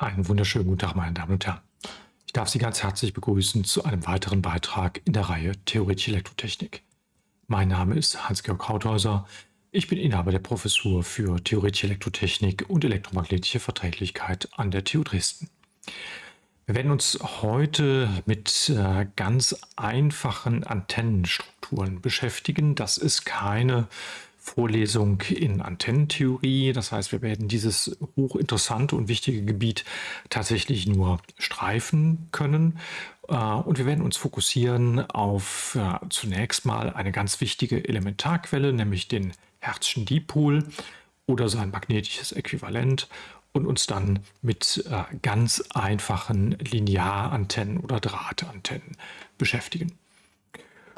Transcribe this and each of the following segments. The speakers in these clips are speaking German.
Einen wunderschönen guten Tag, meine Damen und Herren. Ich darf Sie ganz herzlich begrüßen zu einem weiteren Beitrag in der Reihe Theoretische Elektrotechnik. Mein Name ist Hans-Georg Krauthäuser. Ich bin Inhaber der Professur für Theoretische Elektrotechnik und elektromagnetische Verträglichkeit an der TU Dresden. Wir werden uns heute mit äh, ganz einfachen Antennenstrukturen beschäftigen. Das ist keine Vorlesung in Antennentheorie. Das heißt, wir werden dieses hochinteressante und wichtige Gebiet tatsächlich nur streifen können. Äh, und wir werden uns fokussieren auf äh, zunächst mal eine ganz wichtige Elementarquelle, nämlich den Herzschen Dipol oder sein magnetisches Äquivalent und uns dann mit äh, ganz einfachen Linearantennen oder Drahtantennen beschäftigen.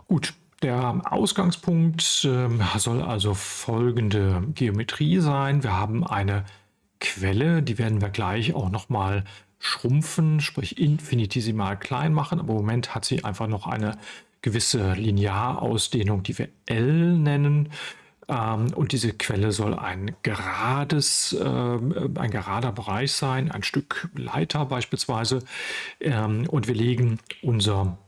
Gut, der Ausgangspunkt äh, soll also folgende Geometrie sein. Wir haben eine Quelle, die werden wir gleich auch nochmal schrumpfen, sprich infinitesimal klein machen. Aber im Moment hat sie einfach noch eine gewisse Linearausdehnung, die wir L nennen. Ähm, und diese Quelle soll ein gerades, äh, ein gerader Bereich sein, ein Stück Leiter beispielsweise. Ähm, und wir legen unser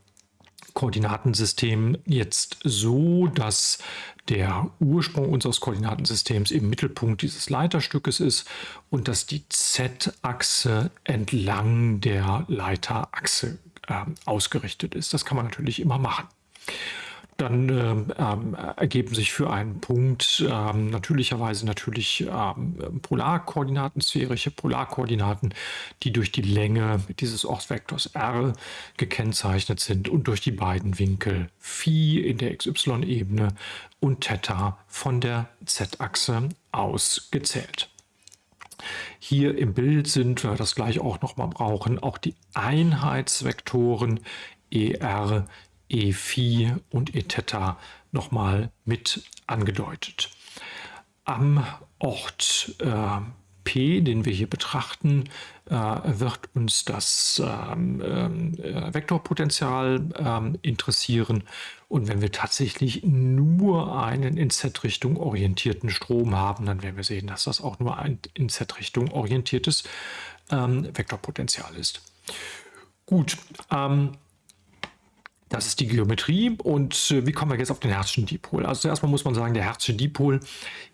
Koordinatensystem jetzt so, dass der Ursprung unseres Koordinatensystems im Mittelpunkt dieses Leiterstückes ist und dass die Z-Achse entlang der Leiterachse äh, ausgerichtet ist. Das kann man natürlich immer machen dann ähm, ähm, ergeben sich für einen Punkt ähm, natürlicherweise natürlich ähm, Polarkoordinaten, sphärische Polarkoordinaten, die durch die Länge dieses Ortsvektors r gekennzeichnet sind und durch die beiden Winkel Phi in der xy-Ebene und Theta von der z-Achse ausgezählt. Hier im Bild sind wir das gleich auch nochmal brauchen, auch die Einheitsvektoren ER E Phi und E Theta nochmal mit angedeutet. Am Ort äh, P, den wir hier betrachten, äh, wird uns das ähm, äh, Vektorpotential ähm, interessieren. Und wenn wir tatsächlich nur einen in Z-Richtung orientierten Strom haben, dann werden wir sehen, dass das auch nur ein in Z-Richtung orientiertes ähm, Vektorpotential ist. Gut, das ist die Geometrie. Und äh, wie kommen wir jetzt auf den Herzschen Dipol? Also zuerst mal muss man sagen, der Herzsche Dipol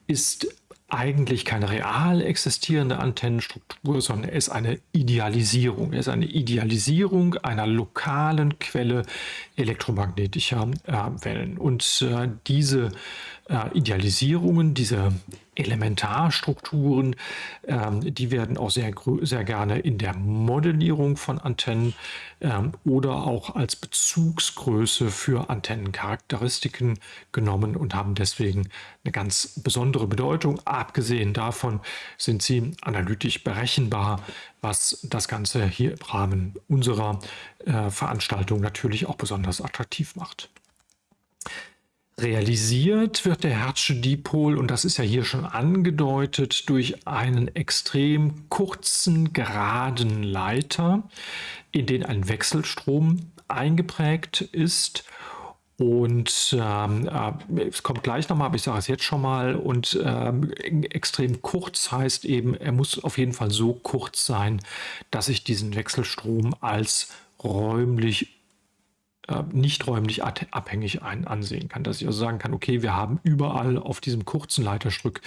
ist eigentlich keine real existierende Antennenstruktur, sondern er ist eine Idealisierung. Er ist eine Idealisierung einer lokalen Quelle elektromagnetischer äh, Wellen. Und äh, diese äh, Idealisierungen, diese Elementarstrukturen, ähm, die werden auch sehr, sehr gerne in der Modellierung von Antennen ähm, oder auch als Bezugsgröße für Antennencharakteristiken genommen und haben deswegen eine ganz besondere Bedeutung. Abgesehen davon sind sie analytisch berechenbar, was das Ganze hier im Rahmen unserer äh, Veranstaltung natürlich auch besonders attraktiv macht. Realisiert wird der Hertzsche Dipol, und das ist ja hier schon angedeutet, durch einen extrem kurzen, geraden Leiter, in den ein Wechselstrom eingeprägt ist. Und ähm, äh, es kommt gleich nochmal, aber ich sage es jetzt schon mal. Und ähm, extrem kurz heißt eben, er muss auf jeden Fall so kurz sein, dass ich diesen Wechselstrom als räumlich äh, nicht räumlich abhängig ein, ansehen kann. Dass ich also sagen kann, okay, wir haben überall auf diesem kurzen Leiterstück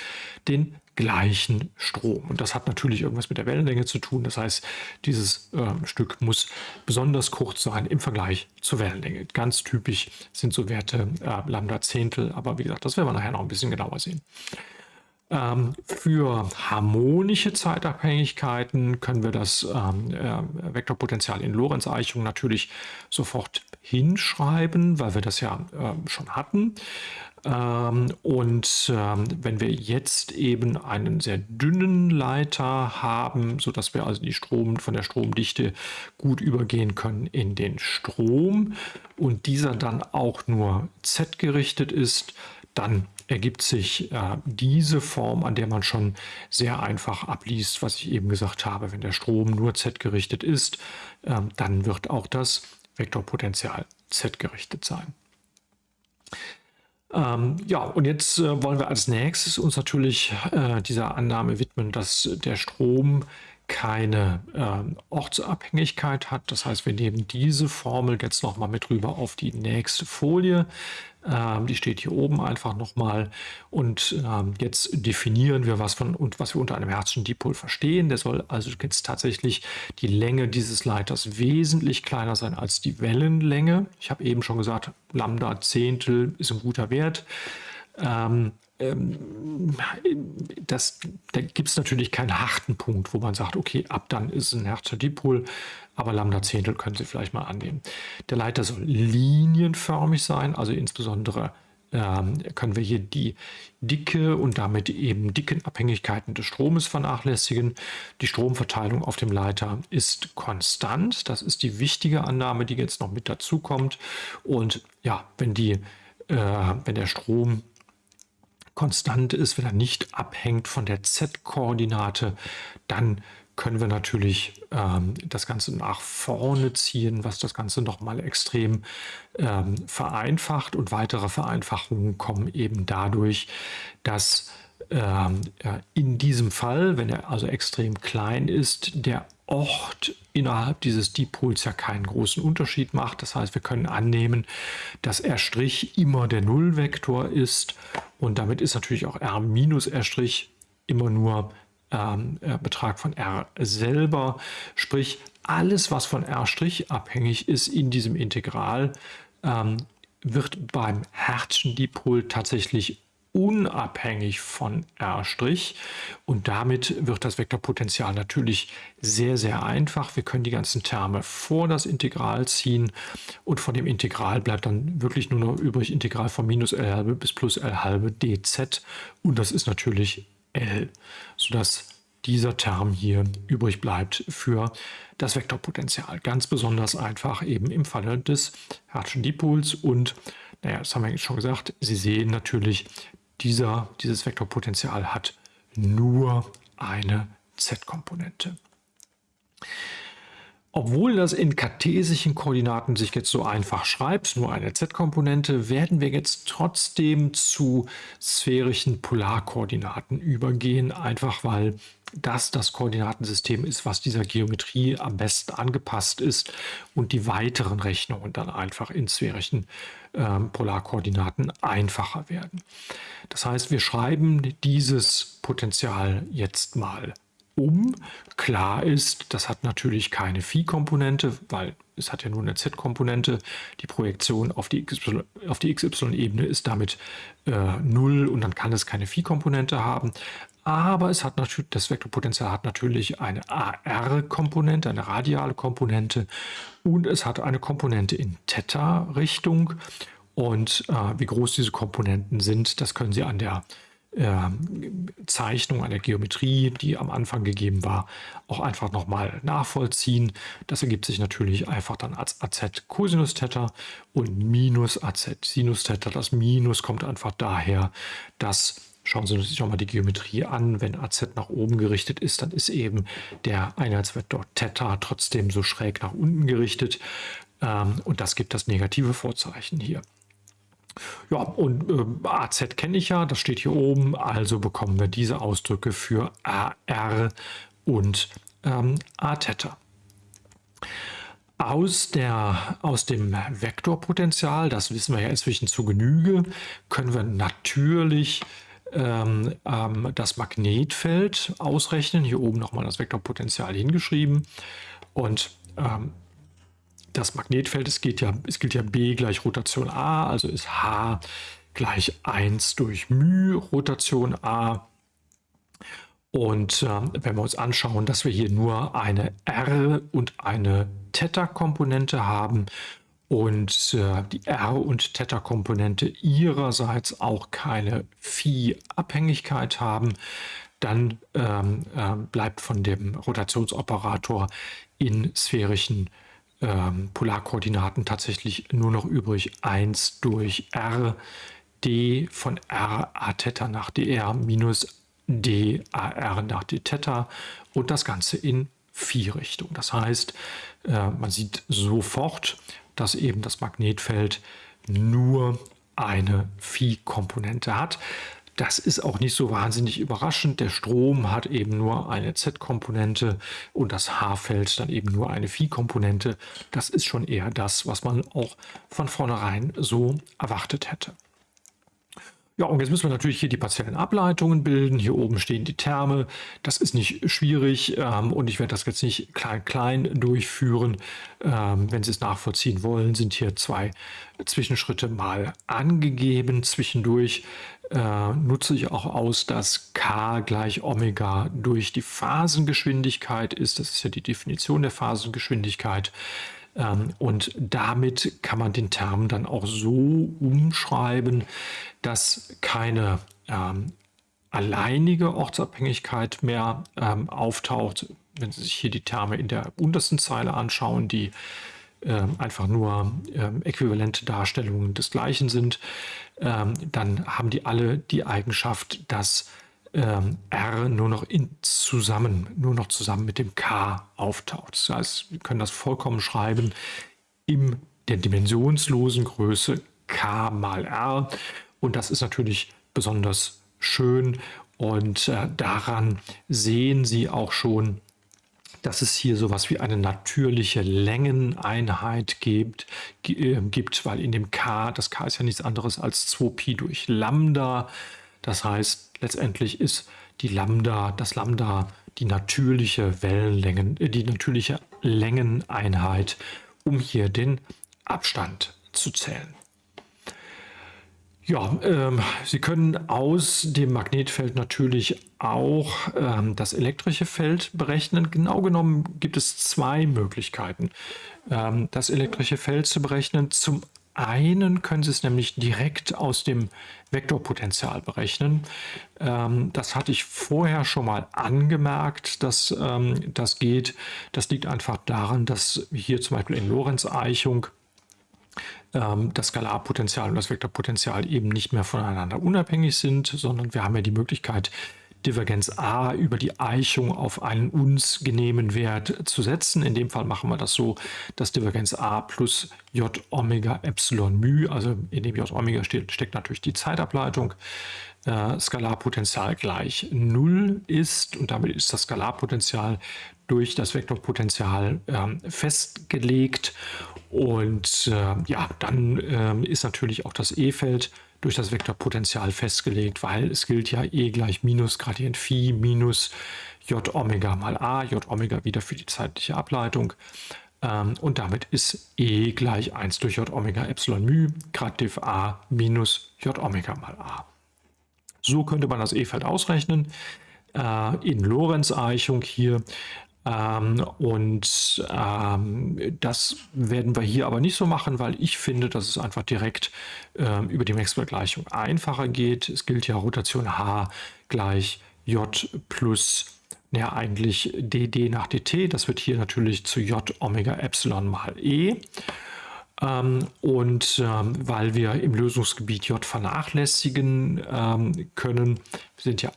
den gleichen Strom. Und das hat natürlich irgendwas mit der Wellenlänge zu tun. Das heißt, dieses äh, Stück muss besonders kurz sein im Vergleich zur Wellenlänge. Ganz typisch sind so Werte äh, Lambda Zehntel, aber wie gesagt, das werden wir nachher noch ein bisschen genauer sehen. Ähm, für harmonische Zeitabhängigkeiten können wir das ähm, äh, Vektorpotential in Lorentz-Eichung natürlich sofort hinschreiben, weil wir das ja äh, schon hatten. Ähm, und ähm, wenn wir jetzt eben einen sehr dünnen Leiter haben, sodass wir also die Strom von der Stromdichte gut übergehen können in den Strom und dieser dann auch nur Z gerichtet ist, dann ergibt sich äh, diese Form, an der man schon sehr einfach abliest, was ich eben gesagt habe. Wenn der Strom nur Z gerichtet ist, äh, dann wird auch das Vektorpotential Z gerichtet sein. Ähm, ja, und jetzt äh, wollen wir als nächstes uns natürlich äh, dieser Annahme widmen, dass der Strom keine äh, Ortsabhängigkeit hat. Das heißt, wir nehmen diese Formel jetzt nochmal mit rüber auf die nächste Folie. Ähm, die steht hier oben einfach nochmal. Und ähm, jetzt definieren wir, was, von, und was wir unter einem Herzchen Dipol verstehen. Der soll also jetzt tatsächlich die Länge dieses Leiters wesentlich kleiner sein als die Wellenlänge. Ich habe eben schon gesagt, Lambda Zehntel ist ein guter Wert. Ähm, ähm, das, da gibt es natürlich keinen harten Punkt, wo man sagt, okay, ab dann ist ein Herzer Dipol, aber Lambda Zehntel können Sie vielleicht mal annehmen. Der Leiter soll linienförmig sein, also insbesondere ähm, können wir hier die Dicke und damit eben dicken Abhängigkeiten des Stromes vernachlässigen. Die Stromverteilung auf dem Leiter ist konstant. Das ist die wichtige Annahme, die jetzt noch mit dazu kommt. Und ja, wenn, die, äh, wenn der Strom konstant ist, wenn er nicht abhängt von der z-Koordinate, dann können wir natürlich ähm, das Ganze nach vorne ziehen, was das Ganze nochmal extrem ähm, vereinfacht. Und weitere Vereinfachungen kommen eben dadurch, dass in diesem Fall, wenn er also extrem klein ist, der Ort innerhalb dieses Dipols ja keinen großen Unterschied macht. Das heißt, wir können annehmen, dass R' immer der Nullvektor ist und damit ist natürlich auch R minus R' immer nur ähm, Betrag von R selber. Sprich, alles, was von R' abhängig ist in diesem Integral, ähm, wird beim Herzchen-Dipol tatsächlich unabhängig von R' und damit wird das Vektorpotential natürlich sehr, sehr einfach. Wir können die ganzen Terme vor das Integral ziehen und von dem Integral bleibt dann wirklich nur noch übrig Integral von minus L halbe bis plus L halbe dz und das ist natürlich L, sodass dieser Term hier übrig bleibt für das Vektorpotential. Ganz besonders einfach eben im Falle des Hertzschen Dipols und naja, das haben wir jetzt schon gesagt, Sie sehen natürlich, dieser, dieses Vektorpotential hat nur eine z-Komponente. Obwohl das in kartesischen Koordinaten sich jetzt so einfach schreibt, nur eine z-Komponente, werden wir jetzt trotzdem zu sphärischen Polarkoordinaten übergehen, einfach weil das das Koordinatensystem ist, was dieser Geometrie am besten angepasst ist und die weiteren Rechnungen dann einfach in sphärischen ähm, Polarkoordinaten einfacher werden. Das heißt, wir schreiben dieses Potential jetzt mal um. Klar ist, das hat natürlich keine Phi-Komponente, weil es hat ja nur eine Z-Komponente. Die Projektion auf die XY-Ebene ist damit äh, 0 und dann kann es keine Phi-Komponente haben. Aber es hat natürlich, das Vektorpotential hat natürlich eine AR-Komponente, eine radiale Komponente und es hat eine Komponente in Theta-Richtung. Und äh, wie groß diese Komponenten sind, das können Sie an der äh, Zeichnung, an der Geometrie, die am Anfang gegeben war, auch einfach nochmal nachvollziehen. Das ergibt sich natürlich einfach dann als AZ Cosinus Theta und minus AZ Sinus Theta. Das Minus kommt einfach daher, dass Schauen Sie sich nochmal die Geometrie an. Wenn AZ nach oben gerichtet ist, dann ist eben der Einheitsvektor Theta trotzdem so schräg nach unten gerichtet. Ähm, und das gibt das negative Vorzeichen hier. Ja, und äh, AZ kenne ich ja, das steht hier oben, also bekommen wir diese Ausdrücke für AR und ähm. Aus, der, aus dem Vektorpotential, das wissen wir ja inzwischen zu Genüge, können wir natürlich ähm, ähm, das Magnetfeld ausrechnen. Hier oben nochmal das Vektorpotential hingeschrieben. Und ähm, das Magnetfeld, es, geht ja, es gilt ja B gleich Rotation A, also ist H gleich 1 durch μ Rotation A. Und äh, wenn wir uns anschauen, dass wir hier nur eine R und eine Theta-Komponente haben und äh, die R- und Theta-Komponente ihrerseits auch keine Phi-Abhängigkeit haben, dann ähm, äh, bleibt von dem Rotationsoperator in sphärischen ähm, Polarkoordinaten tatsächlich nur noch übrig 1 durch R d von R a Theta nach dr minus d a r nach d Theta und das Ganze in Phi-Richtung. Das heißt, äh, man sieht sofort, dass eben das Magnetfeld nur eine Phi-Komponente hat. Das ist auch nicht so wahnsinnig überraschend. Der Strom hat eben nur eine Z-Komponente und das H-Feld dann eben nur eine Phi-Komponente. Das ist schon eher das, was man auch von vornherein so erwartet hätte. Ja, und jetzt müssen wir natürlich hier die partiellen Ableitungen bilden. Hier oben stehen die Terme. Das ist nicht schwierig ähm, und ich werde das jetzt nicht klein-klein durchführen. Ähm, wenn Sie es nachvollziehen wollen, sind hier zwei Zwischenschritte mal angegeben. Zwischendurch äh, nutze ich auch aus, dass k gleich Omega durch die Phasengeschwindigkeit ist. Das ist ja die Definition der Phasengeschwindigkeit. Ähm, und damit kann man den Term dann auch so umschreiben, dass keine ähm, alleinige Ortsabhängigkeit mehr ähm, auftaucht. Wenn Sie sich hier die Terme in der untersten Zeile anschauen, die einfach nur äquivalente Darstellungen des Gleichen sind, dann haben die alle die Eigenschaft, dass ähm, R nur noch in zusammen, nur noch zusammen mit dem K auftaucht. Das heißt, wir können das vollkommen schreiben in der dimensionslosen Größe K mal R. Und das ist natürlich besonders schön. Und äh, daran sehen Sie auch schon, dass es hier sowas wie eine natürliche Längeneinheit gibt, äh, gibt, weil in dem K, das K ist ja nichts anderes als 2Pi durch Lambda. Das heißt, letztendlich ist die Lambda, das Lambda die natürliche Wellenlängen, äh, die natürliche Längeneinheit, um hier den Abstand zu zählen. Ja, ähm, Sie können aus dem Magnetfeld natürlich auch ähm, das elektrische Feld berechnen. Genau genommen gibt es zwei Möglichkeiten, ähm, das elektrische Feld zu berechnen. Zum einen können Sie es nämlich direkt aus dem Vektorpotential berechnen. Ähm, das hatte ich vorher schon mal angemerkt, dass ähm, das geht. Das liegt einfach daran, dass hier zum Beispiel in Lorentz-Eichung ähm, das Skalarpotential und das Vektorpotential eben nicht mehr voneinander unabhängig sind, sondern wir haben ja die Möglichkeit, Divergenz a über die Eichung auf einen uns genehmen Wert zu setzen. In dem Fall machen wir das so, dass Divergenz a plus j Omega Epsilon μ, also in dem j Omega steht, steckt natürlich die Zeitableitung, äh, Skalarpotential gleich 0 ist und damit ist das Skalarpotential durch das Vektorpotential äh, festgelegt und äh, ja, dann äh, ist natürlich auch das E-Feld durch das Vektorpotential festgelegt, weil es gilt ja E gleich minus Gradient Phi minus J Omega mal A, J Omega wieder für die zeitliche Ableitung. Ähm, und damit ist E gleich 1 durch J Omega Epsilon μ Grad A minus J Omega mal A. So könnte man das E-Feld ausrechnen. Äh, in Lorentz-Eichung hier ähm, und ähm, das werden wir hier aber nicht so machen, weil ich finde, dass es einfach direkt ähm, über die Maxwell-Gleichung einfacher geht. Es gilt ja Rotation H gleich J plus ja eigentlich dd nach dt. Das wird hier natürlich zu J Omega Epsilon mal E. Ähm, und ähm, weil wir im Lösungsgebiet J vernachlässigen ähm, können, sind ja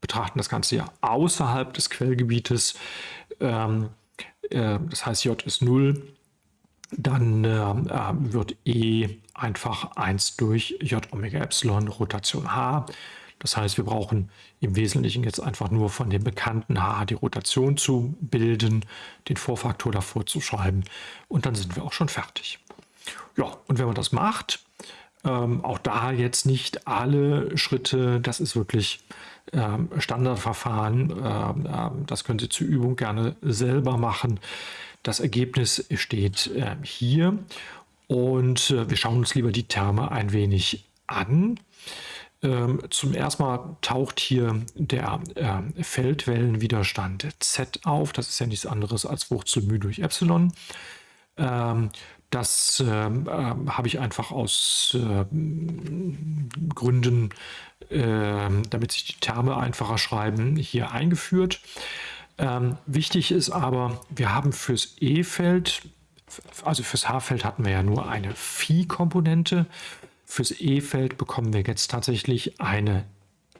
betrachten das Ganze ja außerhalb des Quellgebietes. Ähm, äh, das heißt, J ist 0. Dann äh, äh, wird E einfach 1 durch J Omega Epsilon Rotation H. Das heißt, wir brauchen im Wesentlichen jetzt einfach nur von dem bekannten H die Rotation zu bilden, den Vorfaktor davor zu schreiben und dann sind wir auch schon fertig. Ja, und wenn man das macht, ähm, auch da jetzt nicht alle Schritte, das ist wirklich ähm, Standardverfahren. Ähm, ähm, das können Sie zur Übung gerne selber machen. Das Ergebnis steht hier und äh, wir schauen uns lieber die Terme ein wenig an. Zum ersten Mal taucht hier der Feldwellenwiderstand Z auf. Das ist ja nichts anderes als Wurzel μ durch Epsilon. Das habe ich einfach aus Gründen ähm, damit sich die Terme einfacher schreiben, hier eingeführt. Ähm, wichtig ist aber, wir haben fürs E-Feld, also fürs H-Feld hatten wir ja nur eine Phi-Komponente. Fürs E-Feld bekommen wir jetzt tatsächlich eine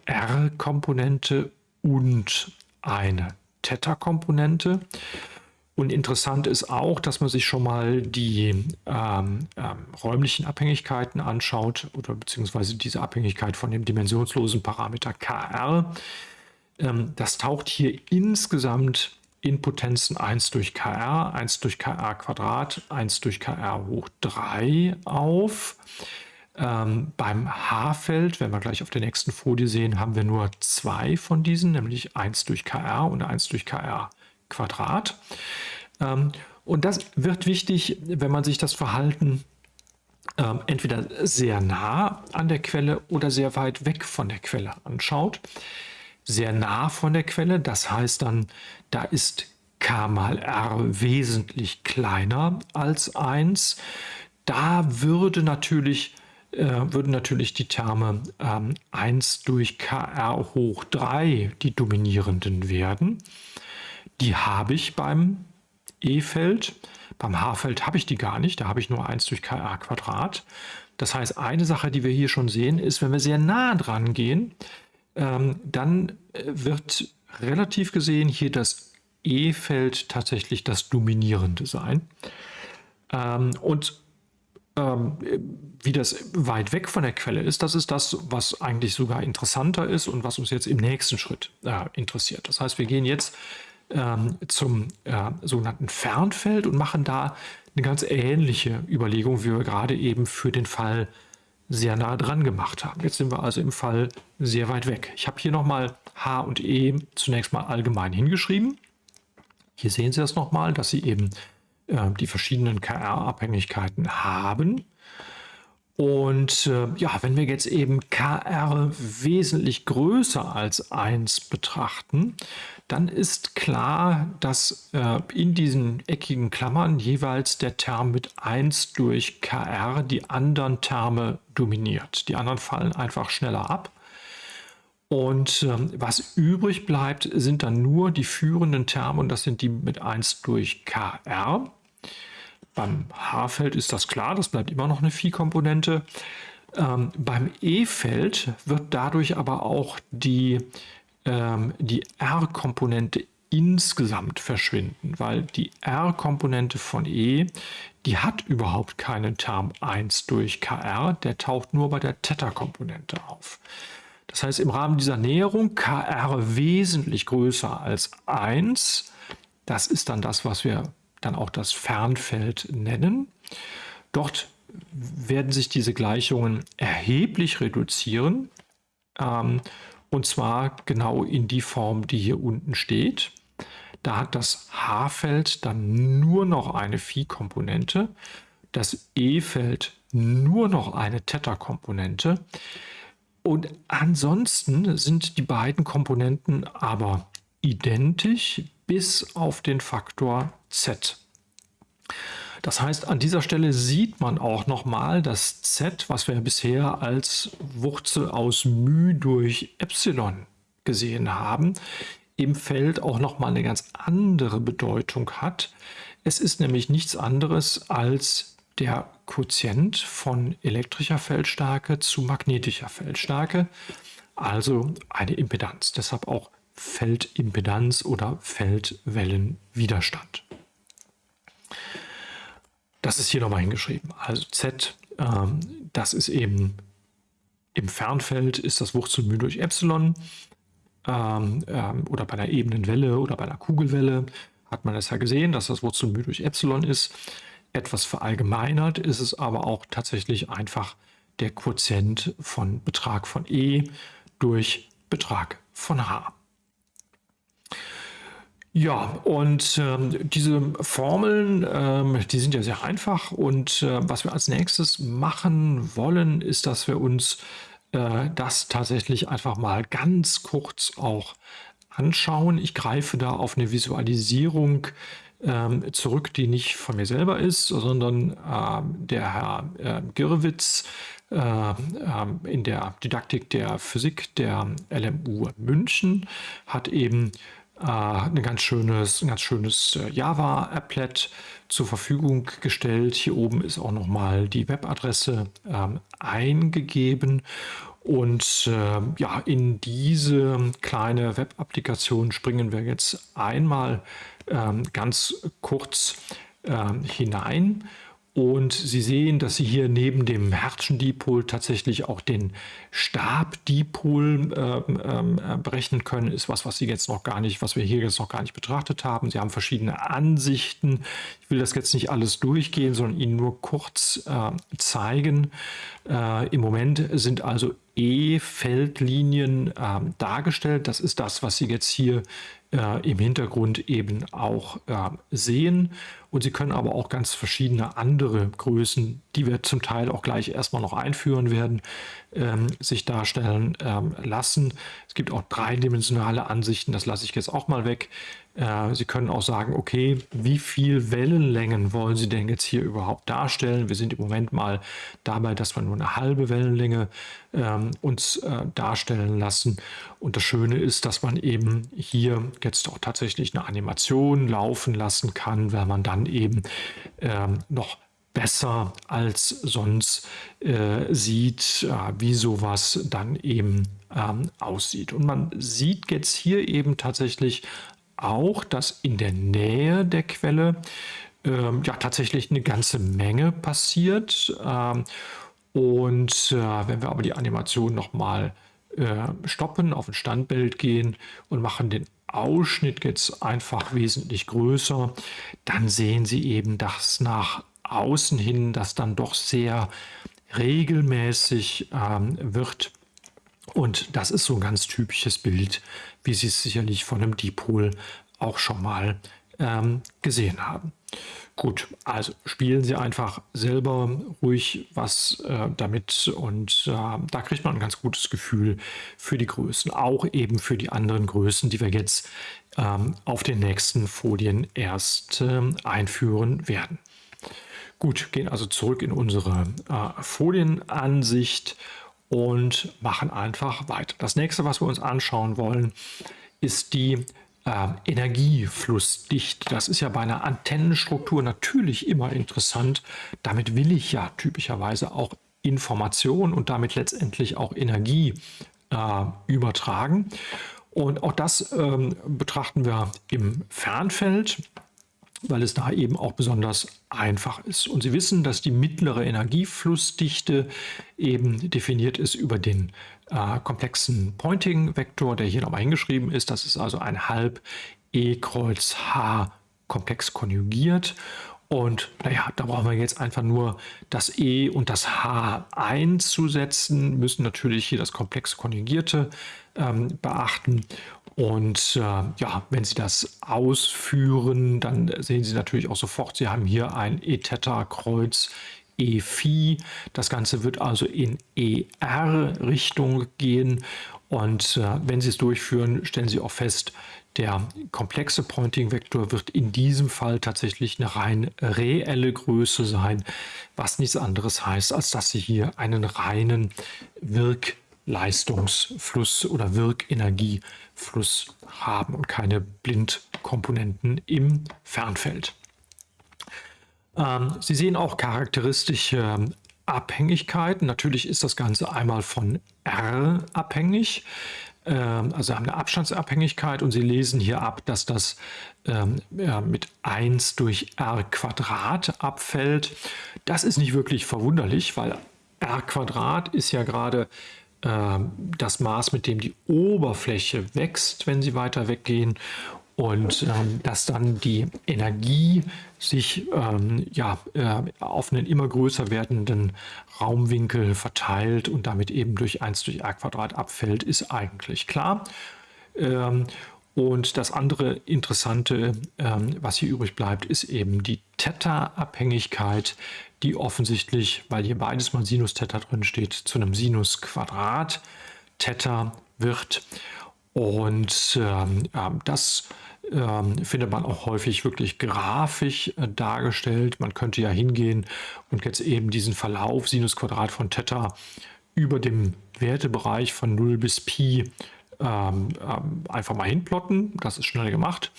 R-Komponente und eine Theta-Komponente. Und interessant ist auch, dass man sich schon mal die ähm, ähm, räumlichen Abhängigkeiten anschaut oder beziehungsweise diese Abhängigkeit von dem dimensionslosen Parameter Kr. Ähm, das taucht hier insgesamt in Potenzen 1 durch Kr, 1 durch Kr Quadrat, 1 durch Kr hoch 3 auf. Ähm, beim H-Feld, wenn wir gleich auf der nächsten Folie sehen, haben wir nur zwei von diesen, nämlich 1 durch Kr und 1 durch Kr Quadrat. Ähm, und das wird wichtig, wenn man sich das Verhalten ähm, entweder sehr nah an der Quelle oder sehr weit weg von der Quelle anschaut. Sehr nah von der Quelle, das heißt dann, da ist k mal r wesentlich kleiner als 1. Da würde natürlich, äh, würden natürlich die Terme ähm, 1 durch kr hoch 3 die dominierenden werden. Die habe ich beim E-Feld. Beim H-Feld habe ich die gar nicht, da habe ich nur 1 durch kr Quadrat. Das heißt, eine Sache, die wir hier schon sehen, ist, wenn wir sehr nah dran gehen, ähm, dann äh, wird relativ gesehen hier das E-Feld tatsächlich das dominierende sein. Ähm, und ähm, wie das weit weg von der Quelle ist, das ist das, was eigentlich sogar interessanter ist und was uns jetzt im nächsten Schritt äh, interessiert. Das heißt, wir gehen jetzt ähm, zum äh, sogenannten Fernfeld und machen da eine ganz ähnliche Überlegung, wie wir gerade eben für den Fall sehr nah dran gemacht haben. Jetzt sind wir also im Fall sehr weit weg. Ich habe hier nochmal H und E zunächst mal allgemein hingeschrieben. Hier sehen Sie das nochmal, dass Sie eben äh, die verschiedenen KR-Abhängigkeiten haben. Und äh, ja, wenn wir jetzt eben KR wesentlich größer als 1 betrachten, dann ist klar, dass äh, in diesen eckigen Klammern jeweils der Term mit 1 durch KR die anderen Terme dominiert. Die anderen fallen einfach schneller ab. Und ähm, was übrig bleibt, sind dann nur die führenden Terme und das sind die mit 1 durch KR. Beim H-Feld ist das klar, das bleibt immer noch eine Phi-Komponente. Ähm, beim E-Feld wird dadurch aber auch die, ähm, die R-Komponente insgesamt verschwinden, weil die R-Komponente von E, die hat überhaupt keinen Term 1 durch KR, der taucht nur bei der Theta-Komponente auf. Das heißt, im Rahmen dieser Näherung KR wesentlich größer als 1, das ist dann das, was wir dann auch das Fernfeld nennen. Dort werden sich diese Gleichungen erheblich reduzieren. Ähm, und zwar genau in die Form, die hier unten steht. Da hat das H-Feld dann nur noch eine Phi-Komponente, das E-Feld nur noch eine Theta-Komponente. Und ansonsten sind die beiden Komponenten aber identisch bis auf den Faktor z. Das heißt, an dieser Stelle sieht man auch nochmal das z, was wir bisher als Wurzel aus μ durch Epsilon gesehen haben, im Feld auch nochmal eine ganz andere Bedeutung hat. Es ist nämlich nichts anderes als der Quotient von elektrischer Feldstärke zu magnetischer Feldstärke, also eine Impedanz. Deshalb auch Feldimpedanz oder Feldwellenwiderstand. Das ist hier nochmal hingeschrieben. Also Z, ähm, das ist eben im Fernfeld ist das Wurzel μ durch Epsilon ähm, ähm, oder bei einer ebenen Welle oder bei einer Kugelwelle hat man das ja gesehen, dass das Wurzel μ durch Epsilon ist. Etwas verallgemeinert ist es aber auch tatsächlich einfach der Quotient von Betrag von E durch Betrag von H. Ja, und ähm, diese Formeln, ähm, die sind ja sehr einfach. Und äh, was wir als nächstes machen wollen, ist, dass wir uns äh, das tatsächlich einfach mal ganz kurz auch anschauen. Ich greife da auf eine Visualisierung ähm, zurück, die nicht von mir selber ist, sondern äh, der Herr äh, Girwitz äh, ähm, in der Didaktik der Physik der LMU München hat eben äh, ein ganz schönes, ein ganz schönes äh, Java-Applet zur Verfügung gestellt. Hier oben ist auch nochmal die Webadresse ähm, eingegeben. Und äh, ja, in diese kleine Web-Applikation springen wir jetzt einmal ähm, ganz kurz ähm, hinein. Und Sie sehen, dass Sie hier neben dem Herzen-Dipol tatsächlich auch den Stab-Dipol äh, äh, berechnen können. Ist was, was Sie jetzt noch gar nicht, was wir hier jetzt noch gar nicht betrachtet haben. Sie haben verschiedene Ansichten. Ich will das jetzt nicht alles durchgehen, sondern Ihnen nur kurz äh, zeigen. Im Moment sind also E-Feldlinien ähm, dargestellt. Das ist das, was Sie jetzt hier äh, im Hintergrund eben auch äh, sehen. Und Sie können aber auch ganz verschiedene andere Größen, die wir zum Teil auch gleich erstmal noch einführen werden, ähm, sich darstellen ähm, lassen. Es gibt auch dreidimensionale Ansichten, das lasse ich jetzt auch mal weg. Äh, Sie können auch sagen, okay, wie viel Wellenlängen wollen Sie denn jetzt hier überhaupt darstellen? Wir sind im Moment mal dabei, dass wir nur eine halbe Wellenlänge ähm, uns äh, darstellen lassen. Und das Schöne ist, dass man eben hier jetzt auch tatsächlich eine Animation laufen lassen kann, weil man dann eben ähm, noch besser als sonst äh, sieht, äh, wie sowas dann eben ähm, aussieht. Und man sieht jetzt hier eben tatsächlich auch, dass in der Nähe der Quelle ähm, ja tatsächlich eine ganze Menge passiert. Ähm, und äh, wenn wir aber die Animation nochmal äh, stoppen, auf ein Standbild gehen und machen den Ausschnitt jetzt einfach wesentlich größer, dann sehen Sie eben, dass nach außen hin das dann doch sehr regelmäßig ähm, wird. Und das ist so ein ganz typisches Bild, wie Sie es sicherlich von einem Dipol auch schon mal ähm, gesehen haben. Gut, also spielen Sie einfach selber ruhig was äh, damit und äh, da kriegt man ein ganz gutes Gefühl für die Größen, auch eben für die anderen Größen, die wir jetzt ähm, auf den nächsten Folien erst äh, einführen werden. Gut, gehen also zurück in unsere äh, Folienansicht und machen einfach weiter. Das nächste, was wir uns anschauen wollen, ist die äh, Energieflussdichte. Das ist ja bei einer Antennenstruktur natürlich immer interessant. Damit will ich ja typischerweise auch Information und damit letztendlich auch Energie äh, übertragen. Und auch das ähm, betrachten wir im Fernfeld weil es da eben auch besonders einfach ist. Und Sie wissen, dass die mittlere Energieflussdichte eben definiert ist über den äh, komplexen Pointing-Vektor, der hier nochmal hingeschrieben ist. Das ist also ein halb E Kreuz H komplex konjugiert. Und naja, da brauchen wir jetzt einfach nur das E und das H einzusetzen, müssen natürlich hier das komplex konjugierte ähm, beachten. Und äh, ja, wenn Sie das ausführen, dann sehen Sie natürlich auch sofort, Sie haben hier ein E-Theta-Kreuz E-Phi. Das Ganze wird also in ER-Richtung gehen. Und äh, wenn Sie es durchführen, stellen Sie auch fest, der komplexe Pointing-Vektor wird in diesem Fall tatsächlich eine rein reelle Größe sein, was nichts anderes heißt, als dass Sie hier einen reinen Wirkleistungsfluss oder Wirkenergiefluss haben und keine Blindkomponenten im Fernfeld. Ähm, Sie sehen auch charakteristische Abhängigkeiten. Natürlich ist das Ganze einmal von R abhängig. Ähm, also haben eine Abstandsabhängigkeit und Sie lesen hier ab, dass das ähm, ja, mit 1 durch r Quadrat abfällt. Das ist nicht wirklich verwunderlich, weil r Quadrat ist ja gerade das Maß, mit dem die Oberfläche wächst, wenn Sie weiter weggehen und ähm, dass dann die Energie sich ähm, ja, äh, auf einen immer größer werdenden Raumwinkel verteilt und damit eben durch 1 durch r Quadrat abfällt, ist eigentlich klar. Ähm, und das andere Interessante, ähm, was hier übrig bleibt, ist eben die Theta-Abhängigkeit, die offensichtlich, weil hier beides mal Sinus Theta drin steht, zu einem Sinus Quadrat Theta wird. Und ähm, das ähm, findet man auch häufig wirklich grafisch äh, dargestellt. Man könnte ja hingehen und jetzt eben diesen Verlauf Sinus Quadrat von Theta über dem Wertebereich von 0 bis Pi ähm, ähm, einfach mal hinplotten. Das ist schnell gemacht.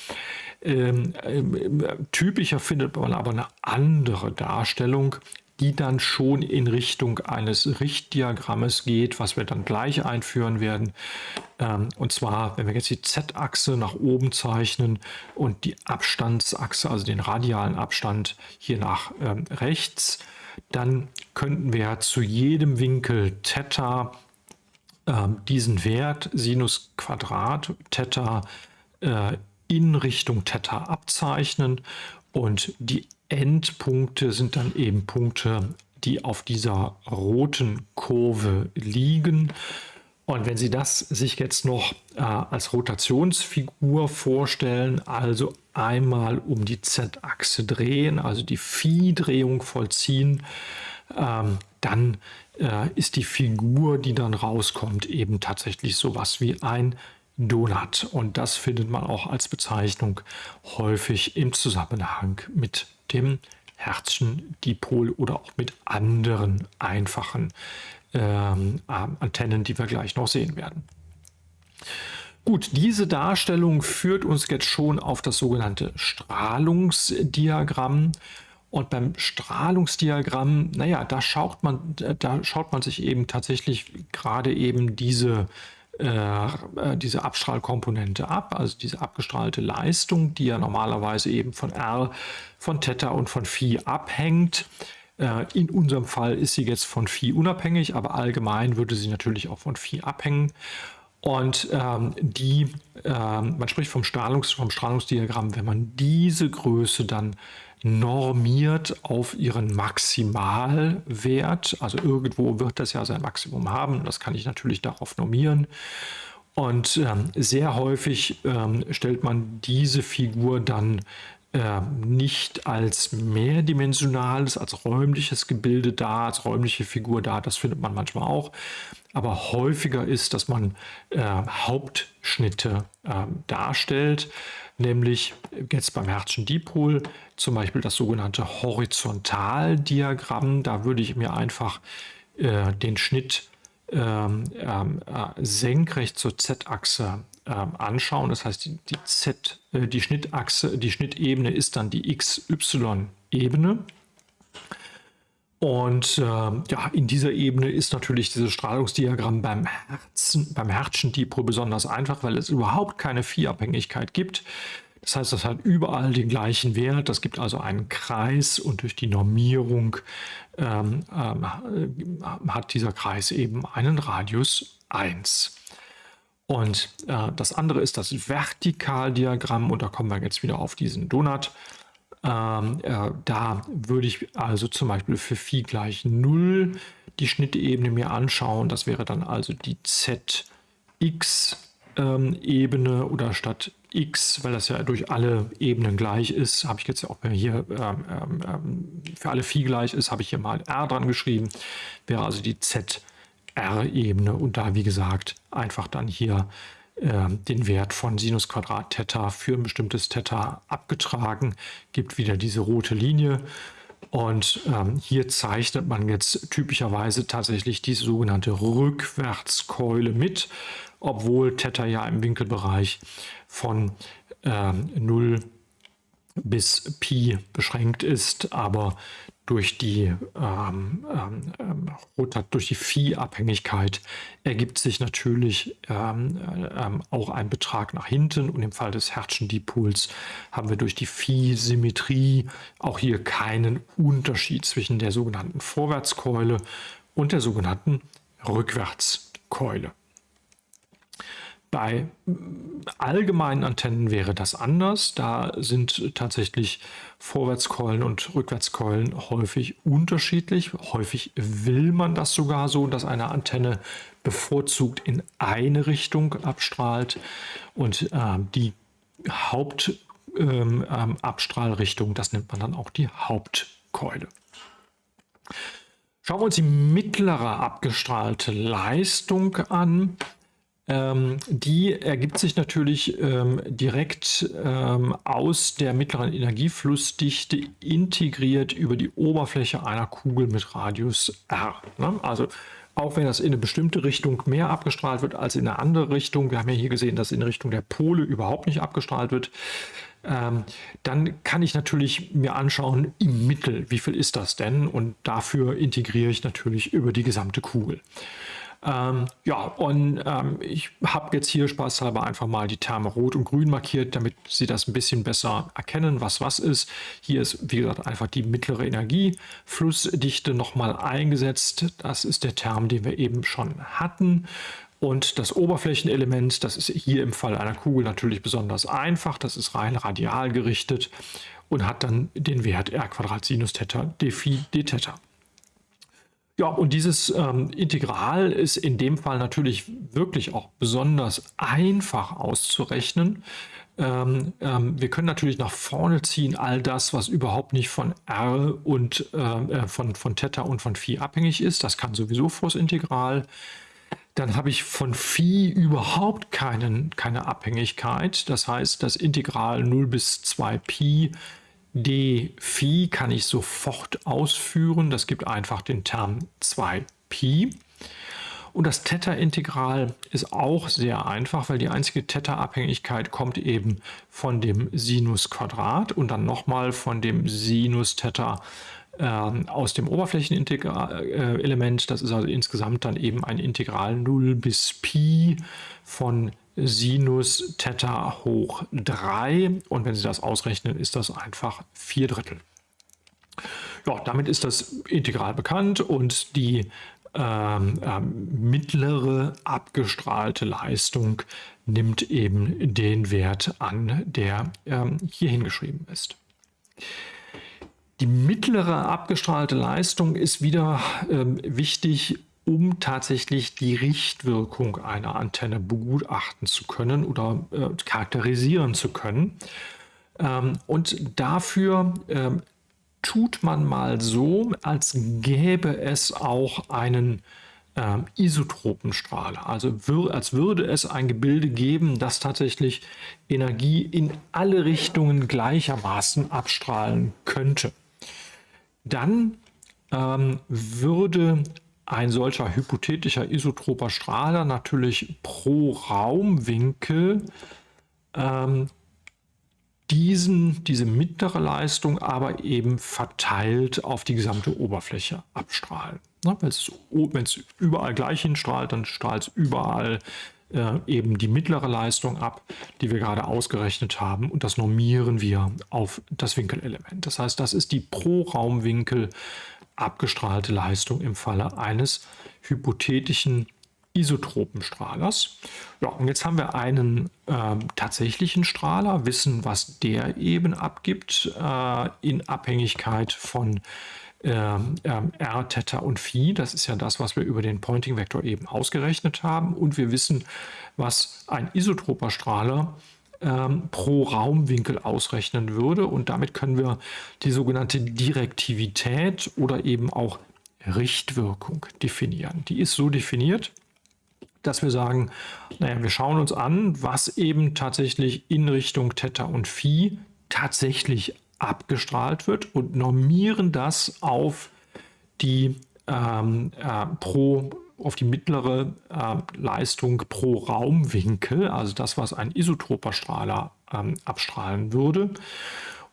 Ähm, ähm, typischer findet man aber eine andere Darstellung, die dann schon in Richtung eines Richtdiagrammes geht, was wir dann gleich einführen werden. Ähm, und zwar, wenn wir jetzt die Z-Achse nach oben zeichnen und die Abstandsachse, also den radialen Abstand hier nach ähm, rechts, dann könnten wir zu jedem Winkel Theta diesen Wert Sinus Quadrat Theta äh, in Richtung Theta abzeichnen und die Endpunkte sind dann eben Punkte, die auf dieser roten Kurve liegen. Und wenn Sie das sich jetzt noch äh, als Rotationsfigur vorstellen, also einmal um die Z-Achse drehen, also die Phi-Drehung vollziehen, ähm, dann äh, ist die Figur, die dann rauskommt, eben tatsächlich sowas wie ein Donut. Und das findet man auch als Bezeichnung häufig im Zusammenhang mit dem Herzchen-Dipol oder auch mit anderen einfachen ähm, Antennen, die wir gleich noch sehen werden. Gut, diese Darstellung führt uns jetzt schon auf das sogenannte Strahlungsdiagramm. Und beim Strahlungsdiagramm, naja, da schaut man, da schaut man sich eben tatsächlich gerade eben diese äh, äh, diese Abstrahlkomponente ab, also diese abgestrahlte Leistung, die ja normalerweise eben von R, von Theta und von Phi abhängt. Äh, in unserem Fall ist sie jetzt von Phi unabhängig, aber allgemein würde sie natürlich auch von Phi abhängen. Und ähm, die, ähm, man spricht vom, Strahlungs-, vom Strahlungsdiagramm, wenn man diese Größe dann normiert auf ihren Maximalwert. Also irgendwo wird das ja sein Maximum haben. Das kann ich natürlich darauf normieren. Und ähm, sehr häufig ähm, stellt man diese Figur dann äh, nicht als mehrdimensionales, als räumliches Gebilde dar, als räumliche Figur dar. Das findet man manchmal auch. Aber häufiger ist, dass man äh, Hauptschnitte äh, darstellt nämlich jetzt beim Hertzschen Dipol zum Beispiel das sogenannte Horizontaldiagramm. Da würde ich mir einfach äh, den Schnitt ähm, ähm, äh, senkrecht zur Z-Achse äh, anschauen. Das heißt, die, die, Z, äh, die Schnittachse, die Schnittebene ist dann die XY-Ebene. Und äh, ja, in dieser Ebene ist natürlich dieses Strahlungsdiagramm beim Herzen, beim Herzchen-Depot besonders einfach, weil es überhaupt keine Viehabhängigkeit gibt. Das heißt, das hat überall den gleichen Wert. Das gibt also einen Kreis und durch die Normierung ähm, ähm, hat dieser Kreis eben einen Radius 1. Und äh, das andere ist das Vertikaldiagramm und da kommen wir jetzt wieder auf diesen Donut. Ähm, äh, da würde ich also zum Beispiel für Phi gleich 0 die Schnittebene mir anschauen. Das wäre dann also die ZX-Ebene ähm, oder statt x, weil das ja durch alle Ebenen gleich ist, habe ich jetzt auch hier ähm, ähm, ähm, für alle Phi gleich ist, habe ich hier mal r dran geschrieben. Wäre also die ZR-Ebene und da wie gesagt einfach dann hier ähm, den Wert von Sinus Quadrat Theta für ein bestimmtes Theta abgetragen, gibt wieder diese rote Linie. Und ähm, hier zeichnet man jetzt typischerweise tatsächlich die sogenannte Rückwärtskeule mit, obwohl Theta ja im Winkelbereich von ähm, 0 bis Pi beschränkt ist, aber durch die, ähm, ähm, ähm durch die Phi-Abhängigkeit ergibt sich natürlich ähm, ähm, auch ein Betrag nach hinten und im Fall des Hertzschen-Dipols haben wir durch die Phi-Symmetrie auch hier keinen Unterschied zwischen der sogenannten Vorwärtskeule und der sogenannten Rückwärtskeule. Bei allgemeinen Antennen wäre das anders. Da sind tatsächlich Vorwärtskeulen und Rückwärtskeulen häufig unterschiedlich. Häufig will man das sogar so, dass eine Antenne bevorzugt in eine Richtung abstrahlt und äh, die Hauptabstrahlrichtung, ähm, ähm das nennt man dann auch die Hauptkeule. Schauen wir uns die mittlere abgestrahlte Leistung an. Ähm, die ergibt sich natürlich ähm, direkt ähm, aus der mittleren Energieflussdichte integriert über die Oberfläche einer Kugel mit Radius r. Ne? Also auch wenn das in eine bestimmte Richtung mehr abgestrahlt wird als in eine andere Richtung, wir haben ja hier gesehen, dass in Richtung der Pole überhaupt nicht abgestrahlt wird, ähm, dann kann ich natürlich mir anschauen, im Mittel, wie viel ist das denn? Und dafür integriere ich natürlich über die gesamte Kugel. Ähm, ja, und ähm, ich habe jetzt hier spaßhalber einfach mal die Terme rot und grün markiert, damit Sie das ein bisschen besser erkennen, was was ist. Hier ist, wie gesagt, einfach die mittlere Energieflussdichte nochmal eingesetzt. Das ist der Term, den wir eben schon hatten. Und das Oberflächenelement, das ist hier im Fall einer Kugel natürlich besonders einfach. Das ist rein radial gerichtet und hat dann den Wert r Sinus Theta d Phi d Theta. Ja, und dieses ähm, Integral ist in dem Fall natürlich wirklich auch besonders einfach auszurechnen. Ähm, ähm, wir können natürlich nach vorne ziehen all das, was überhaupt nicht von r und ähm, äh, von, von Theta und von Phi abhängig ist. Das kann sowieso vors Integral. Dann habe ich von Phi überhaupt keinen, keine Abhängigkeit. Das heißt, das Integral 0 bis 2 Pi d Phi kann ich sofort ausführen. Das gibt einfach den Term 2Pi. Und das Theta-Integral ist auch sehr einfach, weil die einzige Theta-Abhängigkeit kommt eben von dem Sinus-Quadrat und dann nochmal von dem Sinus-Theta äh, aus dem Oberflächenelement. Das ist also insgesamt dann eben ein Integral 0 bis Pi von Sinus Theta hoch 3 und wenn Sie das ausrechnen, ist das einfach 4 Drittel. Ja, damit ist das Integral bekannt und die ähm, äh, mittlere abgestrahlte Leistung nimmt eben den Wert an, der ähm, hier hingeschrieben ist. Die mittlere abgestrahlte Leistung ist wieder ähm, wichtig, um tatsächlich die Richtwirkung einer Antenne begutachten zu können oder äh, charakterisieren zu können. Ähm, und dafür ähm, tut man mal so, als gäbe es auch einen ähm, Isotropenstrahler. Also wür als würde es ein Gebilde geben, das tatsächlich Energie in alle Richtungen gleichermaßen abstrahlen könnte. Dann ähm, würde ein solcher hypothetischer isotroper Strahler natürlich pro Raumwinkel ähm, diesen, diese mittlere Leistung aber eben verteilt auf die gesamte Oberfläche abstrahlen. Ne? Wenn es überall gleich hinstrahlt, dann strahlt es überall äh, eben die mittlere Leistung ab, die wir gerade ausgerechnet haben und das normieren wir auf das Winkelelement. Das heißt, das ist die pro Raumwinkel abgestrahlte Leistung im Falle eines hypothetischen Isotropenstrahlers. Ja, und jetzt haben wir einen äh, tatsächlichen Strahler, wissen, was der eben abgibt äh, in Abhängigkeit von äh, R, Theta und Phi. Das ist ja das, was wir über den Pointing-Vektor eben ausgerechnet haben. Und wir wissen, was ein isotroper Strahler ähm, pro Raumwinkel ausrechnen würde. Und damit können wir die sogenannte Direktivität oder eben auch Richtwirkung definieren. Die ist so definiert, dass wir sagen, naja, wir schauen uns an, was eben tatsächlich in Richtung Theta und Phi tatsächlich abgestrahlt wird und normieren das auf die ähm, äh, pro auf die mittlere äh, Leistung pro Raumwinkel, also das, was ein isotroper Strahler ähm, abstrahlen würde.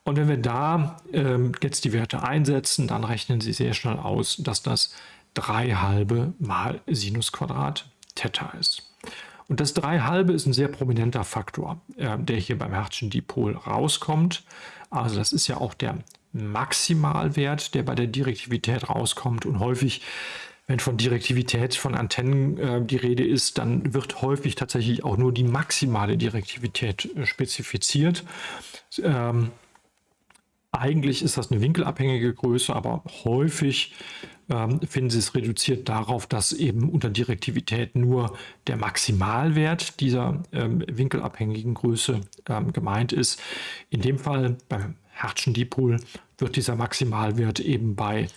Und wenn wir da ähm, jetzt die Werte einsetzen, dann rechnen Sie sehr schnell aus, dass das 3 halbe mal Sinus Quadrat Theta ist. Und das 3 halbe ist ein sehr prominenter Faktor, äh, der hier beim Hertzschen Dipol rauskommt. Also das ist ja auch der Maximalwert, der bei der Direktivität rauskommt und häufig wenn von Direktivität von Antennen äh, die Rede ist, dann wird häufig tatsächlich auch nur die maximale Direktivität äh, spezifiziert. Ähm, eigentlich ist das eine winkelabhängige Größe, aber häufig ähm, finden Sie es reduziert darauf, dass eben unter Direktivität nur der Maximalwert dieser ähm, winkelabhängigen Größe ähm, gemeint ist. In dem Fall beim Hertzschen Dipol wird dieser Maximalwert eben bei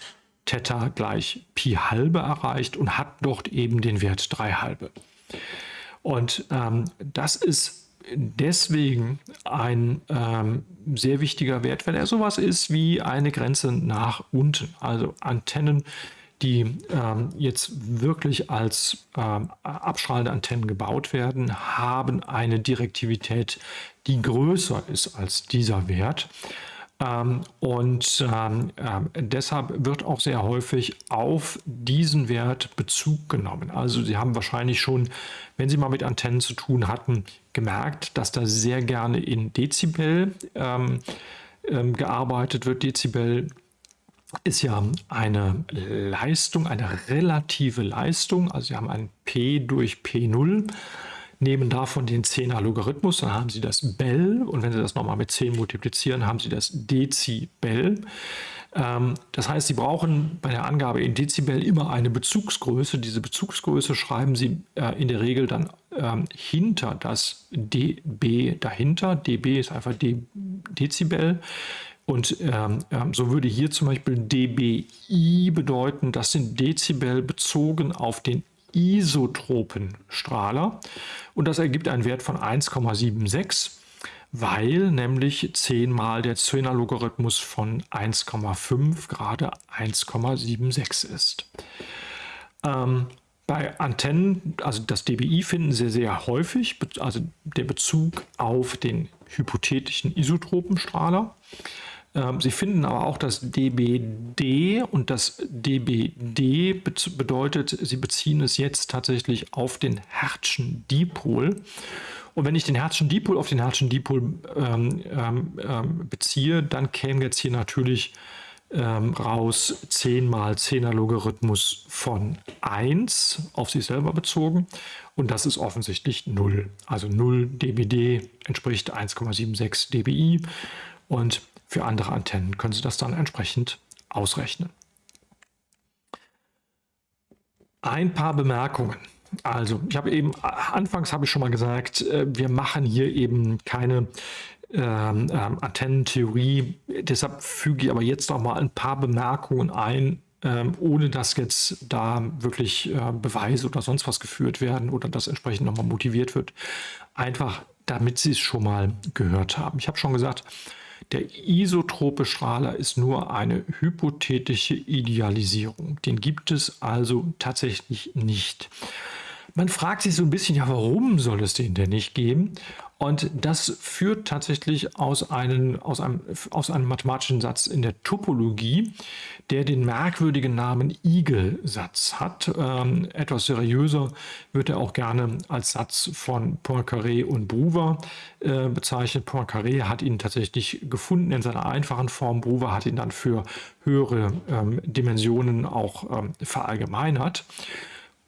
Theta gleich Pi halbe erreicht und hat dort eben den Wert 3 halbe. Und ähm, das ist deswegen ein ähm, sehr wichtiger Wert, weil er sowas ist wie eine Grenze nach unten. Also Antennen, die ähm, jetzt wirklich als ähm, abstrahlende Antennen gebaut werden, haben eine Direktivität, die größer ist als dieser Wert. Ähm, und ähm, ähm, deshalb wird auch sehr häufig auf diesen Wert Bezug genommen. Also Sie haben wahrscheinlich schon, wenn Sie mal mit Antennen zu tun hatten, gemerkt, dass da sehr gerne in Dezibel gearbeitet wird. Dezibel ist ja eine Leistung, eine relative Leistung. Also Sie haben ein P durch P0 nehmen davon den 10er Logarithmus, dann haben Sie das Bell und wenn Sie das nochmal mit 10 multiplizieren, haben Sie das Dezibel. Ähm, das heißt, Sie brauchen bei der Angabe in Dezibel immer eine Bezugsgröße. Diese Bezugsgröße schreiben Sie äh, in der Regel dann ähm, hinter das dB dahinter. dB ist einfach Dezibel. Und ähm, ähm, so würde hier zum Beispiel dBi bedeuten, das sind Dezibel bezogen auf den Isotropenstrahler und das ergibt einen Wert von 1,76, weil nämlich 10 mal der 10er Logarithmus von 1,5 gerade 1,76 ist. Ähm, bei Antennen, also das DBI finden Sie sehr häufig, also der Bezug auf den hypothetischen Isotropenstrahler. Ähm, Sie finden aber auch das DBD und das DBD bedeutet, Sie beziehen es jetzt tatsächlich auf den Hertzschen Dipol. Und wenn ich den Hertzschen Dipol auf den Hertzschen Dipol ähm, ähm, ähm, beziehe, dann käme jetzt hier natürlich ähm, raus 10 mal 10er Logarithmus von 1 auf sich selber bezogen. Und das ist offensichtlich 0. Also 0 dBd entspricht 1,76 dBi. Und für andere Antennen können Sie das dann entsprechend ausrechnen. Ein paar Bemerkungen. Also, ich habe eben, anfangs habe ich schon mal gesagt, äh, wir machen hier eben keine ähm, ähm, Antennentheorie. Deshalb füge ich aber jetzt noch mal ein paar Bemerkungen ein, ähm, ohne dass jetzt da wirklich äh, Beweise oder sonst was geführt werden oder das entsprechend nochmal motiviert wird. Einfach, damit Sie es schon mal gehört haben. Ich habe schon gesagt, der isotrope Strahler ist nur eine hypothetische Idealisierung. Den gibt es also tatsächlich nicht. Man fragt sich so ein bisschen, ja, warum soll es den denn nicht geben? Und das führt tatsächlich aus, einen, aus, einem, aus einem mathematischen Satz in der Topologie, der den merkwürdigen Namen Igel-Satz hat. Ähm, etwas seriöser wird er auch gerne als Satz von Poincaré und Brouwer äh, bezeichnet. Poincaré hat ihn tatsächlich gefunden in seiner einfachen Form. Brouwer hat ihn dann für höhere ähm, Dimensionen auch ähm, verallgemeinert.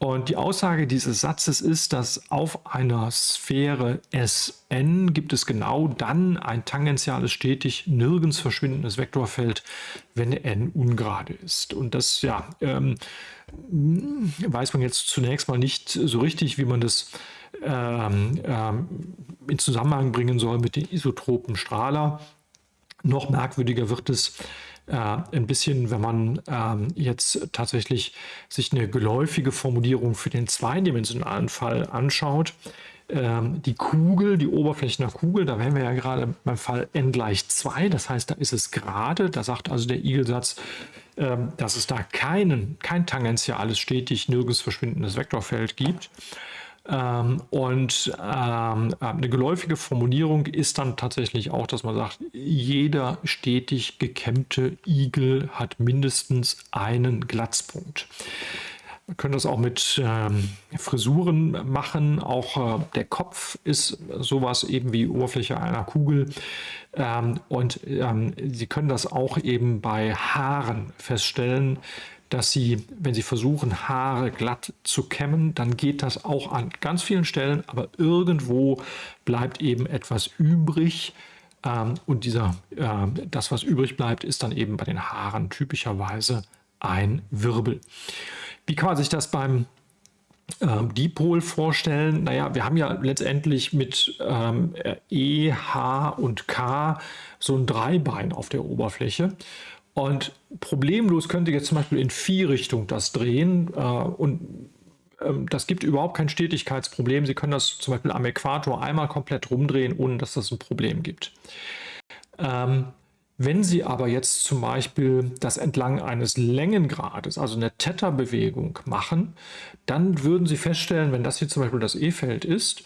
Und die Aussage dieses Satzes ist, dass auf einer Sphäre Sn gibt es genau dann ein tangentiales, stetig nirgends verschwindendes Vektorfeld, wenn n ungerade ist. Und das ja, ähm, weiß man jetzt zunächst mal nicht so richtig, wie man das ähm, ähm, in Zusammenhang bringen soll mit den isotropen Strahler. Noch merkwürdiger wird es, äh, ein bisschen, wenn man ähm, jetzt tatsächlich sich eine geläufige Formulierung für den zweidimensionalen Fall anschaut. Ähm, die Kugel, die Oberfläche einer Kugel, da wären wir ja gerade beim Fall n gleich 2, das heißt, da ist es gerade, da sagt also der Igelsatz, ähm, dass es da keinen, kein tangentiales, stetig nirgends verschwindendes Vektorfeld gibt. Ähm, und ähm, eine geläufige Formulierung ist dann tatsächlich auch, dass man sagt, jeder stetig gekämmte Igel hat mindestens einen Glatzpunkt. Wir können das auch mit ähm, Frisuren machen. Auch äh, der Kopf ist sowas eben wie Oberfläche einer Kugel. Ähm, und ähm, Sie können das auch eben bei Haaren feststellen dass Sie, wenn Sie versuchen, Haare glatt zu kämmen, dann geht das auch an ganz vielen Stellen, aber irgendwo bleibt eben etwas übrig. Ähm, und dieser, äh, das, was übrig bleibt, ist dann eben bei den Haaren typischerweise ein Wirbel. Wie kann man sich das beim ähm, Dipol vorstellen? Naja, wir haben ja letztendlich mit ähm, E, H und K so ein Dreibein auf der Oberfläche. Und problemlos könnt ihr jetzt zum Beispiel in vier Richtungen das drehen äh, und ähm, das gibt überhaupt kein Stetigkeitsproblem. Sie können das zum Beispiel am Äquator einmal komplett rumdrehen, ohne dass das ein Problem gibt. Ähm, Wenn Sie aber jetzt zum Beispiel das entlang eines Längengrades, also eine Theta-Bewegung machen, dann würden Sie feststellen, wenn das hier zum Beispiel das E-Feld ist,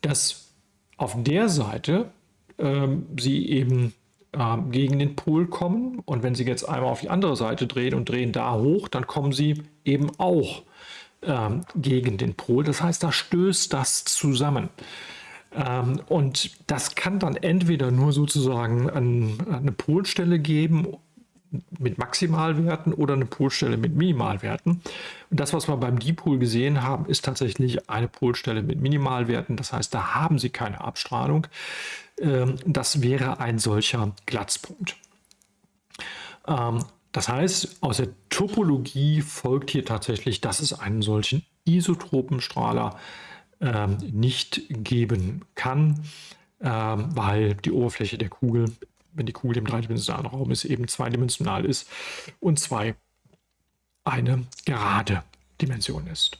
dass auf der Seite ähm, Sie eben ähm, gegen den Pol kommen und wenn Sie jetzt einmal auf die andere Seite drehen und drehen da hoch, dann kommen Sie eben auch ähm, gegen den Pol. Das heißt, da stößt das zusammen. Ähm, und das kann dann entweder nur sozusagen an, eine Polstelle geben mit Maximalwerten oder eine Polstelle mit Minimalwerten. Und das, was wir beim Dipol gesehen haben, ist tatsächlich eine Polstelle mit Minimalwerten. Das heißt, da haben Sie keine Abstrahlung. Ähm, das wäre ein solcher Glatzpunkt. Ähm, das heißt, aus der Topologie folgt hier tatsächlich, dass es einen solchen Isotropenstrahler ähm, nicht geben kann, weil die Oberfläche der Kugel, wenn die Kugel im dreidimensionalen Raum ist, eben zweidimensional ist und zwei eine gerade Dimension ist.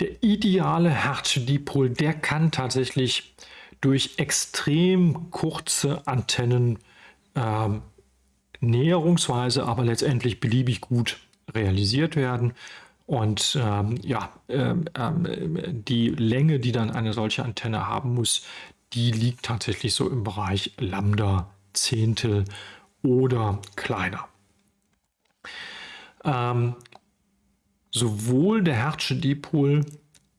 Der ideale Hertz-Dipol, der kann tatsächlich durch extrem kurze Antennen ähm, näherungsweise, aber letztendlich beliebig gut realisiert werden. Und ähm, ja, ähm, ähm, die Länge, die dann eine solche Antenne haben muss, die liegt tatsächlich so im Bereich Lambda Zehntel oder kleiner. Ähm, sowohl der Hertzsche Dipol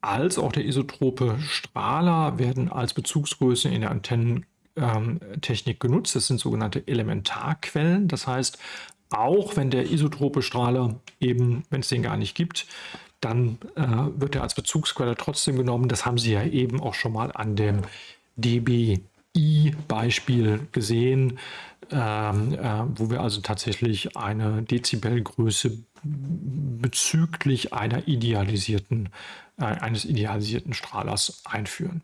als auch der isotrope Strahler werden als Bezugsgrößen in der Antennentechnik genutzt. Das sind sogenannte Elementarquellen. Das heißt, auch wenn der isotrope Strahler eben, wenn es den gar nicht gibt, dann äh, wird er als Bezugsquelle trotzdem genommen. Das haben Sie ja eben auch schon mal an dem DBI-Beispiel gesehen, ähm, äh, wo wir also tatsächlich eine Dezibelgröße bezüglich einer idealisierten, äh, eines idealisierten Strahlers einführen.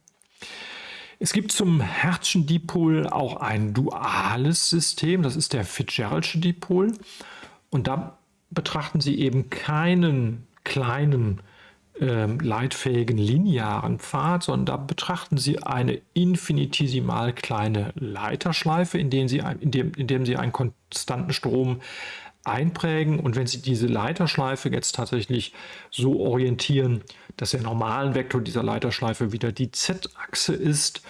Es gibt zum Hertzschen Dipol auch ein duales System, das ist der Fitzgeraldsche Dipol. Und da betrachten Sie eben keinen kleinen äh, leitfähigen linearen Pfad, sondern da betrachten Sie eine infinitesimal kleine Leiterschleife, in, dem Sie, in, dem, in dem Sie einen konstanten Strom einprägen. Und wenn Sie diese Leiterschleife jetzt tatsächlich so orientieren, dass der normalen Vektor dieser Leiterschleife wieder die Z-Achse ist,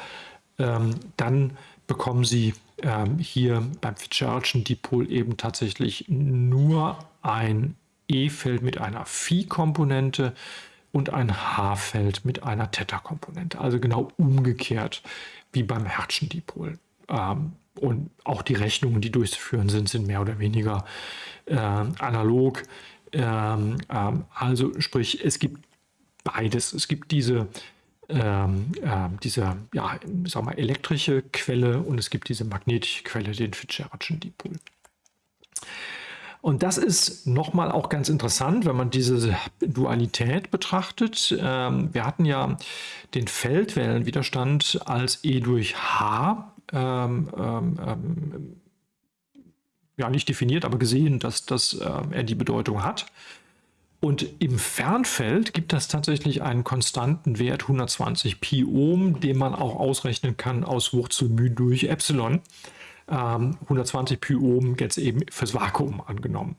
ähm, dann bekommen Sie ähm, hier beim Fitzgeraldschen Dipol eben tatsächlich nur ein E-Feld mit einer Phi-Komponente und ein H-Feld mit einer Theta-Komponente. Also genau umgekehrt wie beim Hertzschen Dipol. Ähm, und auch die Rechnungen, die durchzuführen sind, sind mehr oder weniger äh, analog. Ähm, ähm, also sprich, es gibt beides. Es gibt diese, ähm, äh, diese ja, sag mal, elektrische Quelle und es gibt diese magnetische Quelle, den Fitzgeraldschen Dipol. Und das ist nochmal auch ganz interessant, wenn man diese Dualität betrachtet. Ähm, wir hatten ja den Feldwellenwiderstand als E durch H ähm, ähm, ähm, ja nicht definiert, aber gesehen, dass, dass äh, er die Bedeutung hat. Und im Fernfeld gibt es tatsächlich einen konstanten Wert 120 Pi Ohm, den man auch ausrechnen kann aus Wurzel μ durch Epsilon. Ähm, 120 Pi Ohm jetzt eben fürs Vakuum angenommen.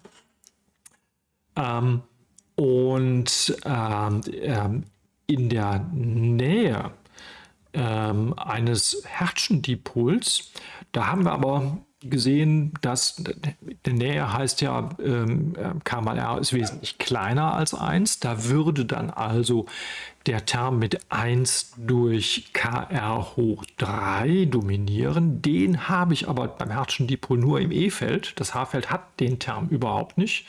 Ähm, und ähm, ähm in der Nähe ähm, eines Hertzschen-Dipols. Da haben wir aber gesehen, dass der Nähe heißt ja, ähm, K mal R ist wesentlich kleiner als 1. Da würde dann also der Term mit 1 durch Kr hoch 3 dominieren. Den habe ich aber beim Hertzschen Dipol nur im E-Feld. Das H-Feld hat den Term überhaupt nicht.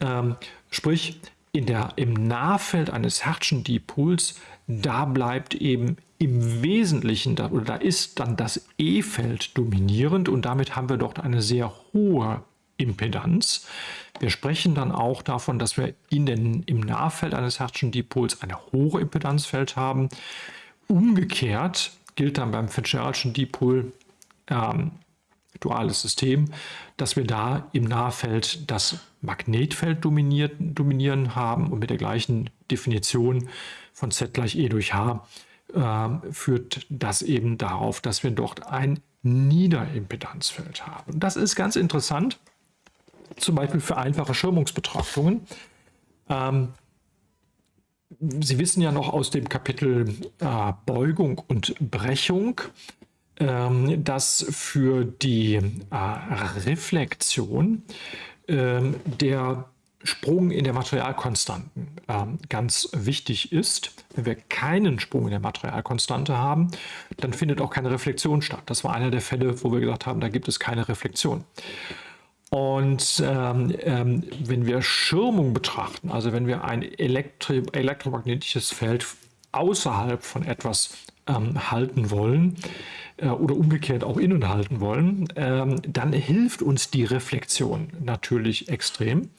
Ähm, sprich, in der, im Nahfeld eines Hertzschen Dipols, da bleibt eben im Wesentlichen, da, oder da ist dann das E-Feld dominierend und damit haben wir dort eine sehr hohe Impedanz. Wir sprechen dann auch davon, dass wir in den, im Nahfeld eines Hertzschen Dipols eine hohe Impedanzfeld haben. Umgekehrt gilt dann beim Fitzgeraldschen Dipol ähm, duales System, dass wir da im Nahfeld das Magnetfeld dominiert, dominieren haben und mit der gleichen Definition von Z gleich E durch H äh, führt das eben darauf, dass wir dort ein Niederimpedanzfeld haben. Das ist ganz interessant, zum Beispiel für einfache Schirmungsbetrachtungen. Ähm, Sie wissen ja noch aus dem Kapitel äh, Beugung und Brechung, ähm, dass für die äh, Reflexion äh, der Sprung in der Materialkonstanten ähm, ganz wichtig ist. Wenn wir keinen Sprung in der Materialkonstante haben, dann findet auch keine Reflexion statt. Das war einer der Fälle, wo wir gesagt haben, da gibt es keine Reflexion. Und ähm, ähm, wenn wir Schirmung betrachten, also wenn wir ein Elektri elektromagnetisches Feld außerhalb von etwas ähm, halten wollen äh, oder umgekehrt auch innen halten wollen, ähm, dann hilft uns die Reflexion natürlich extrem.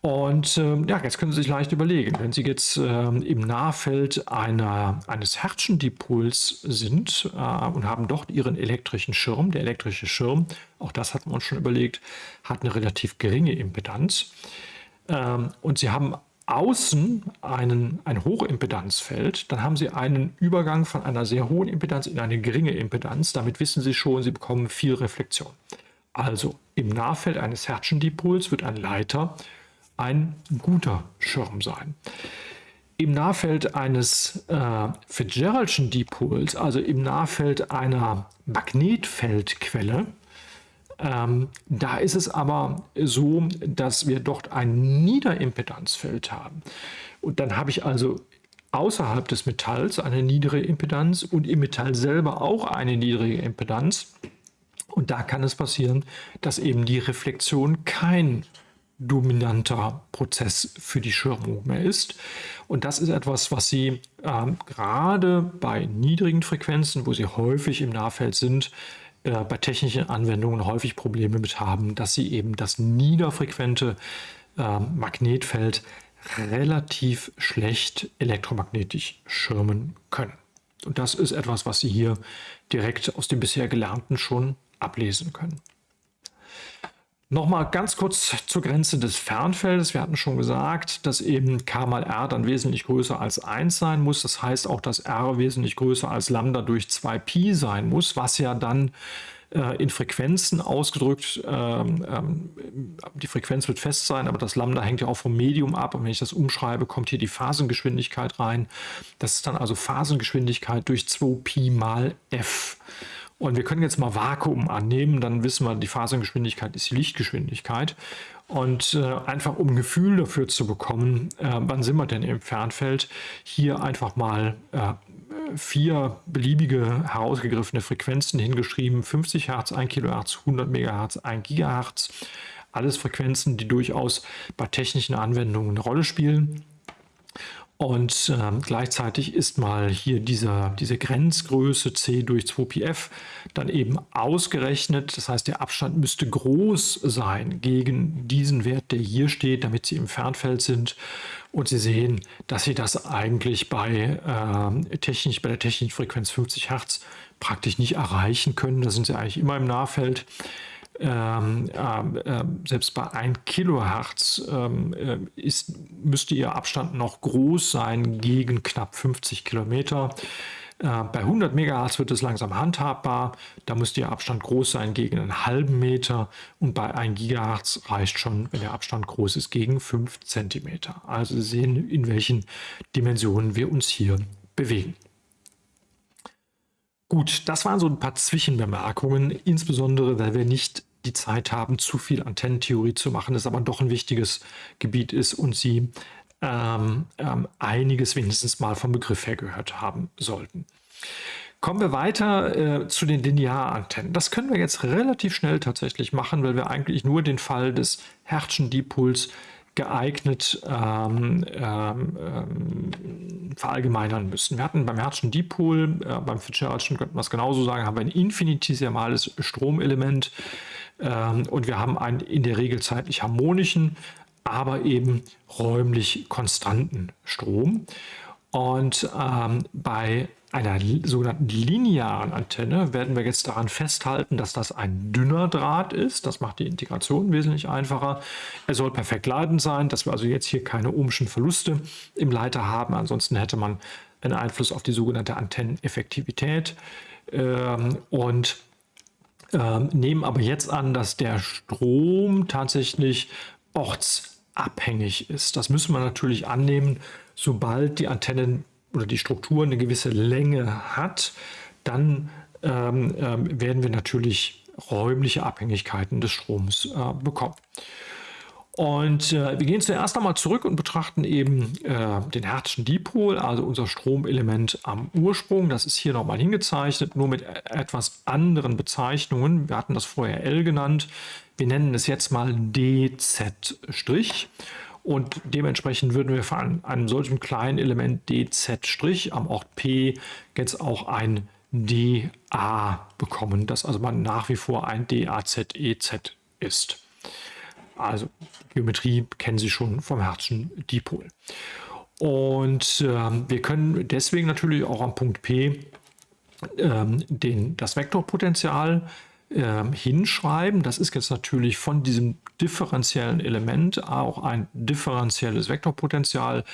Und ähm, ja, jetzt können Sie sich leicht überlegen, wenn Sie jetzt ähm, im Nahfeld einer, eines Hertzschendipols sind äh, und haben dort Ihren elektrischen Schirm, der elektrische Schirm, auch das hatten wir uns schon überlegt, hat eine relativ geringe Impedanz. Ähm, und Sie haben außen einen, ein Hochimpedanzfeld, dann haben Sie einen Übergang von einer sehr hohen Impedanz in eine geringe Impedanz. Damit wissen Sie schon, Sie bekommen viel Reflexion. Also im Nahfeld eines Hertzschendipols wird ein Leiter ein guter Schirm sein. Im Nahfeld eines äh, Fitzgeraldschen Dipols, also im Nahfeld einer Magnetfeldquelle, ähm, da ist es aber so, dass wir dort ein Niederimpedanzfeld haben. Und dann habe ich also außerhalb des Metalls eine niedrige Impedanz und im Metall selber auch eine niedrige Impedanz. Und da kann es passieren, dass eben die Reflexion kein dominanter Prozess für die Schirmung mehr ist. Und das ist etwas, was Sie ähm, gerade bei niedrigen Frequenzen, wo Sie häufig im Nahfeld sind, äh, bei technischen Anwendungen häufig Probleme mit haben, dass Sie eben das niederfrequente äh, Magnetfeld relativ schlecht elektromagnetisch schirmen können. Und das ist etwas, was Sie hier direkt aus dem bisher Gelernten schon ablesen können. Nochmal ganz kurz zur Grenze des Fernfeldes. Wir hatten schon gesagt, dass eben k mal r dann wesentlich größer als 1 sein muss. Das heißt auch, dass r wesentlich größer als Lambda durch 2pi sein muss, was ja dann äh, in Frequenzen ausgedrückt, ähm, ähm, die Frequenz wird fest sein, aber das Lambda hängt ja auch vom Medium ab. Und wenn ich das umschreibe, kommt hier die Phasengeschwindigkeit rein. Das ist dann also Phasengeschwindigkeit durch 2pi mal f. Und wir können jetzt mal Vakuum annehmen, dann wissen wir, die Phasengeschwindigkeit ist die Lichtgeschwindigkeit. Und äh, einfach um ein Gefühl dafür zu bekommen, äh, wann sind wir denn im Fernfeld, hier einfach mal äh, vier beliebige herausgegriffene Frequenzen hingeschrieben. 50 Hertz, 1 Kilohertz, 100 Megahertz, 1 Gigahertz. Alles Frequenzen, die durchaus bei technischen Anwendungen eine Rolle spielen. Und äh, gleichzeitig ist mal hier diese, diese Grenzgröße c durch 2πf dann eben ausgerechnet. Das heißt, der Abstand müsste groß sein gegen diesen Wert, der hier steht, damit Sie im Fernfeld sind. Und Sie sehen, dass Sie das eigentlich bei, äh, technisch, bei der technischen Frequenz 50 Hertz praktisch nicht erreichen können. Da sind Sie eigentlich immer im Nahfeld ähm, äh, selbst bei 1 Kilohertz äh, ist, müsste ihr Abstand noch groß sein gegen knapp 50 Kilometer. Äh, bei 100 Megahertz wird es langsam handhabbar. Da müsste Ihr Abstand groß sein gegen einen halben Meter. Und bei 1 Gigahertz reicht schon, wenn der Abstand groß ist, gegen 5 Zentimeter. Also Sie sehen, in welchen Dimensionen wir uns hier bewegen. Gut, das waren so ein paar Zwischenbemerkungen, insbesondere weil wir nicht die Zeit haben, zu viel Antennentheorie zu machen, das aber doch ein wichtiges Gebiet ist und Sie ähm, ähm, einiges wenigstens mal vom Begriff her gehört haben sollten. Kommen wir weiter äh, zu den Linearantennen. Das können wir jetzt relativ schnell tatsächlich machen, weil wir eigentlich nur den Fall des Hertzschen Dipols geeignet ähm, ähm, ähm, verallgemeinern müssen. Wir hatten beim Hertzschen Dipol, äh, beim Fitzgeraldschen könnte man es genauso sagen, haben wir ein infinitesimales Stromelement ähm, und wir haben einen in der Regel zeitlich harmonischen, aber eben räumlich konstanten Strom. Und ähm, bei einer sogenannten linearen Antenne werden wir jetzt daran festhalten, dass das ein dünner Draht ist. Das macht die Integration wesentlich einfacher. Er soll perfekt leitend sein, dass wir also jetzt hier keine ohmschen Verluste im Leiter haben. Ansonsten hätte man einen Einfluss auf die sogenannte Antenneneffektivität ähm, und ähm, nehmen aber jetzt an, dass der Strom tatsächlich ortsabhängig ist. Das müssen wir natürlich annehmen, sobald die Antennen oder die Struktur eine gewisse Länge hat, dann ähm, ähm, werden wir natürlich räumliche Abhängigkeiten des Stroms äh, bekommen. Und äh, wir gehen zuerst einmal zurück und betrachten eben äh, den Hertzschen Dipol, also unser Stromelement am Ursprung. Das ist hier nochmal hingezeichnet, nur mit e-, etwas anderen Bezeichnungen. Wir hatten das vorher L genannt. Wir nennen es jetzt mal DZ'. Und dementsprechend würden wir von einem solchen kleinen Element DZ' am Ort P jetzt auch ein DA bekommen, das also man nach wie vor ein DAZEZ ist. Also Geometrie kennen Sie schon vom Hertzschen Dipol. Und äh, wir können deswegen natürlich auch am Punkt P äh, den, das Vektorpotential äh, hinschreiben. Das ist jetzt natürlich von diesem differenziellen Element auch ein differenzielles Vektorpotential,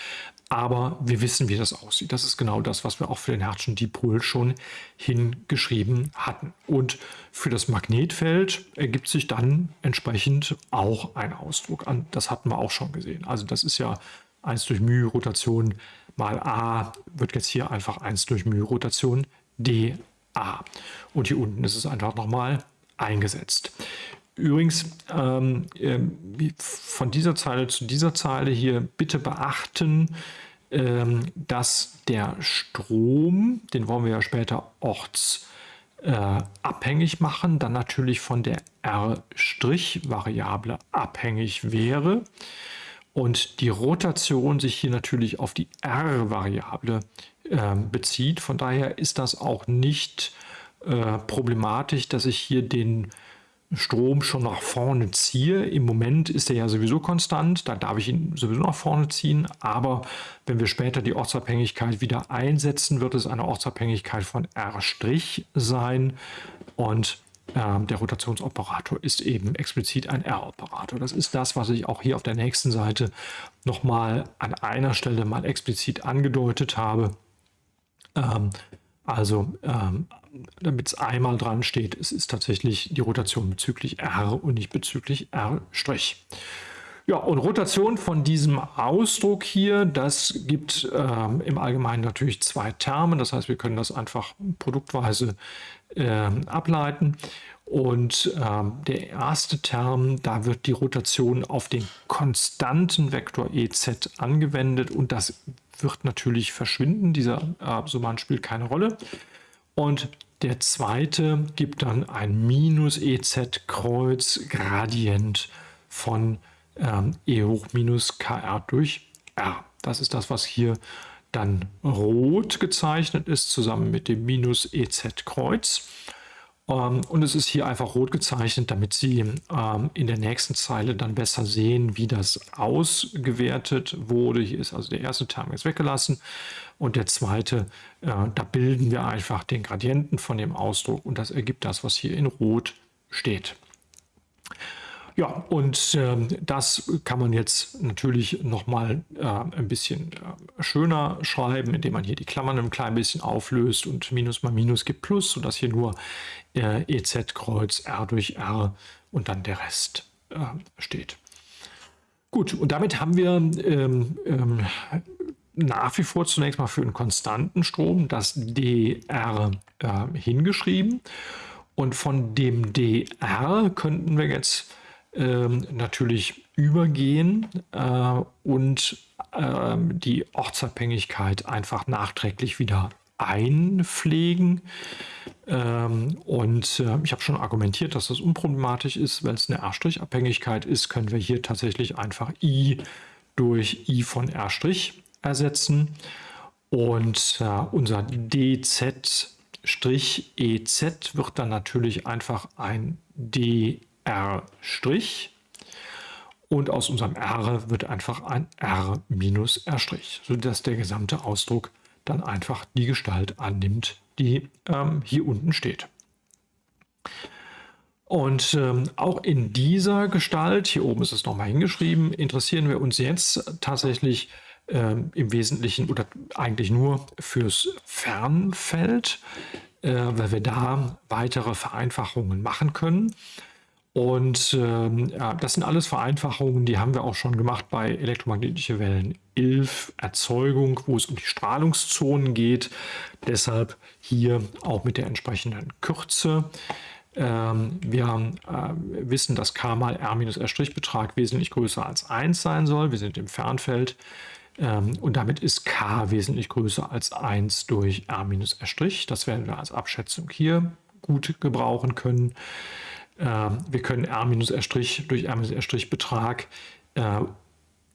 aber wir wissen, wie das aussieht. Das ist genau das, was wir auch für den Hertzschen Dipol schon hingeschrieben hatten. Und für das Magnetfeld ergibt sich dann entsprechend auch ein Ausdruck. Das hatten wir auch schon gesehen. Also das ist ja 1 durch μ Rotation mal a wird jetzt hier einfach 1 durch μ Rotation dA. Und hier unten ist es einfach nochmal eingesetzt. Übrigens, ähm, ähm, von dieser Zeile zu dieser Zeile hier bitte beachten, ähm, dass der Strom, den wollen wir ja später ortsabhängig äh, machen, dann natürlich von der R'-Variable abhängig wäre und die Rotation sich hier natürlich auf die R-Variable bezieht. Von daher ist das auch nicht äh, problematisch, dass ich hier den Strom schon nach vorne ziehe. Im Moment ist er ja sowieso konstant, da darf ich ihn sowieso nach vorne ziehen. Aber wenn wir später die Ortsabhängigkeit wieder einsetzen, wird es eine Ortsabhängigkeit von R' sein. Und äh, der Rotationsoperator ist eben explizit ein R-Operator. Das ist das, was ich auch hier auf der nächsten Seite nochmal an einer Stelle mal explizit angedeutet habe. Ähm, also ähm, damit es einmal dran steht, es ist tatsächlich die Rotation bezüglich R und nicht bezüglich R'. Ja, und Rotation von diesem Ausdruck hier, das gibt ähm, im Allgemeinen natürlich zwei Terme. Das heißt, wir können das einfach produktweise ähm, ableiten. Und ähm, der erste Term, da wird die Rotation auf den konstanten Vektor EZ angewendet und das wird natürlich verschwinden. Dieser äh, Summand spielt keine Rolle. Und der zweite gibt dann ein minus EZ Kreuz Gradient von ähm, E hoch minus KR durch R. Das ist das, was hier dann rot gezeichnet ist, zusammen mit dem minus EZ Kreuz. Ähm, und es ist hier einfach rot gezeichnet, damit Sie ähm, in der nächsten Zeile dann besser sehen, wie das ausgewertet wurde. Hier ist also der erste Term jetzt weggelassen und der zweite, äh, da bilden wir einfach den Gradienten von dem Ausdruck und das ergibt das, was hier in rot steht. Ja, und äh, das kann man jetzt natürlich nochmal äh, ein bisschen äh, schöner schreiben, indem man hier die Klammern ein klein bisschen auflöst und Minus mal Minus gibt Plus, sodass hier nur äh, EZ Kreuz R durch R und dann der Rest äh, steht. Gut, und damit haben wir ähm, ähm, nach wie vor zunächst mal für einen konstanten Strom das dr äh, hingeschrieben. Und von dem dr könnten wir jetzt ähm, natürlich übergehen äh, und äh, die Ortsabhängigkeit einfach nachträglich wieder einpflegen. Ähm, und äh, ich habe schon argumentiert, dass das unproblematisch ist. Wenn es eine R'-Abhängigkeit ist, können wir hier tatsächlich einfach I durch I von R' ersetzen. Und äh, unser DZ' EZ wird dann natürlich einfach ein D R'. Und aus unserem R wird einfach ein R minus R', sodass der gesamte Ausdruck dann einfach die Gestalt annimmt, die ähm, hier unten steht. Und ähm, auch in dieser Gestalt, hier oben ist es nochmal hingeschrieben, interessieren wir uns jetzt tatsächlich äh, im Wesentlichen oder eigentlich nur fürs Fernfeld, äh, weil wir da weitere Vereinfachungen machen können. Und ähm, ja, das sind alles Vereinfachungen, die haben wir auch schon gemacht bei elektromagnetische Wellen 11 Erzeugung, wo es um die Strahlungszonen geht. Deshalb hier auch mit der entsprechenden Kürze. Ähm, wir äh, wissen, dass k mal r minus r' Betrag wesentlich größer als 1 sein soll. Wir sind im Fernfeld. Ähm, und damit ist k wesentlich größer als 1 durch r minus r'. Das werden wir als Abschätzung hier gut gebrauchen können. Ähm, wir können r minus r' durch r minus r' Betrag äh,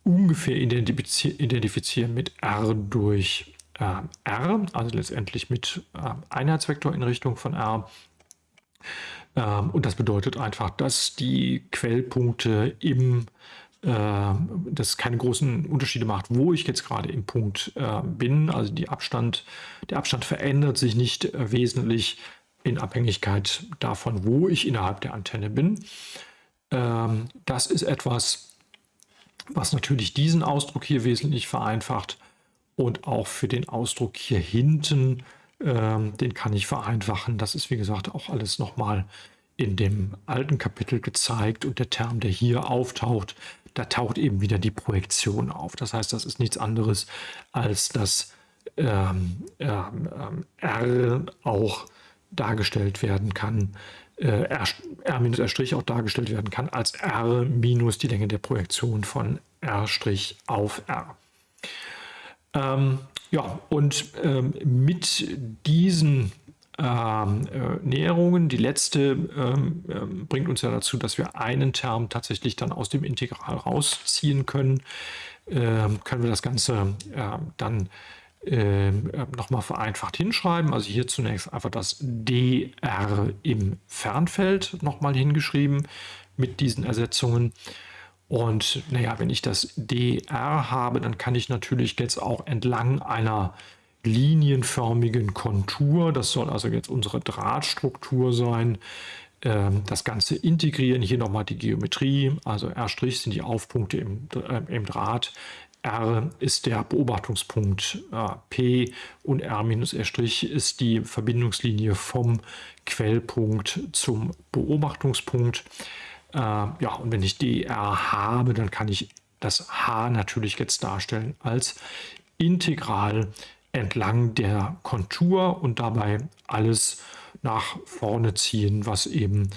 ungefähr identifizieren mit r durch äh, r, also letztendlich mit äh, Einheitsvektor in Richtung von r. Ähm, und das bedeutet einfach, dass die Quellpunkte im äh, das keine großen Unterschiede macht, wo ich jetzt gerade im Punkt äh, bin. Also Abstand, der Abstand verändert sich nicht äh, wesentlich in Abhängigkeit davon, wo ich innerhalb der Antenne bin. Ähm, das ist etwas, was natürlich diesen Ausdruck hier wesentlich vereinfacht und auch für den Ausdruck hier hinten, ähm, den kann ich vereinfachen. Das ist wie gesagt auch alles nochmal in dem alten Kapitel gezeigt und der Term, der hier auftaucht, da taucht eben wieder die Projektion auf. Das heißt, das ist nichts anderes als dass ähm, ähm, R auch dargestellt werden kann, äh, R, R minus R' auch dargestellt werden kann als R minus die Länge der Projektion von R' auf R. Ähm, ja, und ähm, mit diesen ähm, äh, Näherungen, die letzte ähm, ähm, bringt uns ja dazu, dass wir einen Term tatsächlich dann aus dem Integral rausziehen können, ähm, können wir das Ganze äh, dann äh, nochmal vereinfacht hinschreiben. Also hier zunächst einfach das dr im Fernfeld nochmal hingeschrieben mit diesen Ersetzungen. Und naja, wenn ich das dr habe, dann kann ich natürlich jetzt auch entlang einer linienförmigen Kontur, das soll also jetzt unsere Drahtstruktur sein, ähm, das Ganze integrieren, hier nochmal die Geometrie, also R' sind die Aufpunkte im, äh, im Draht, R ist der Beobachtungspunkt P und R minus R' ist die Verbindungslinie vom Quellpunkt zum Beobachtungspunkt. Äh, ja, und wenn ich dr habe, dann kann ich das H natürlich jetzt darstellen als Integral entlang der Kontur und dabei alles nach vorne ziehen, was eben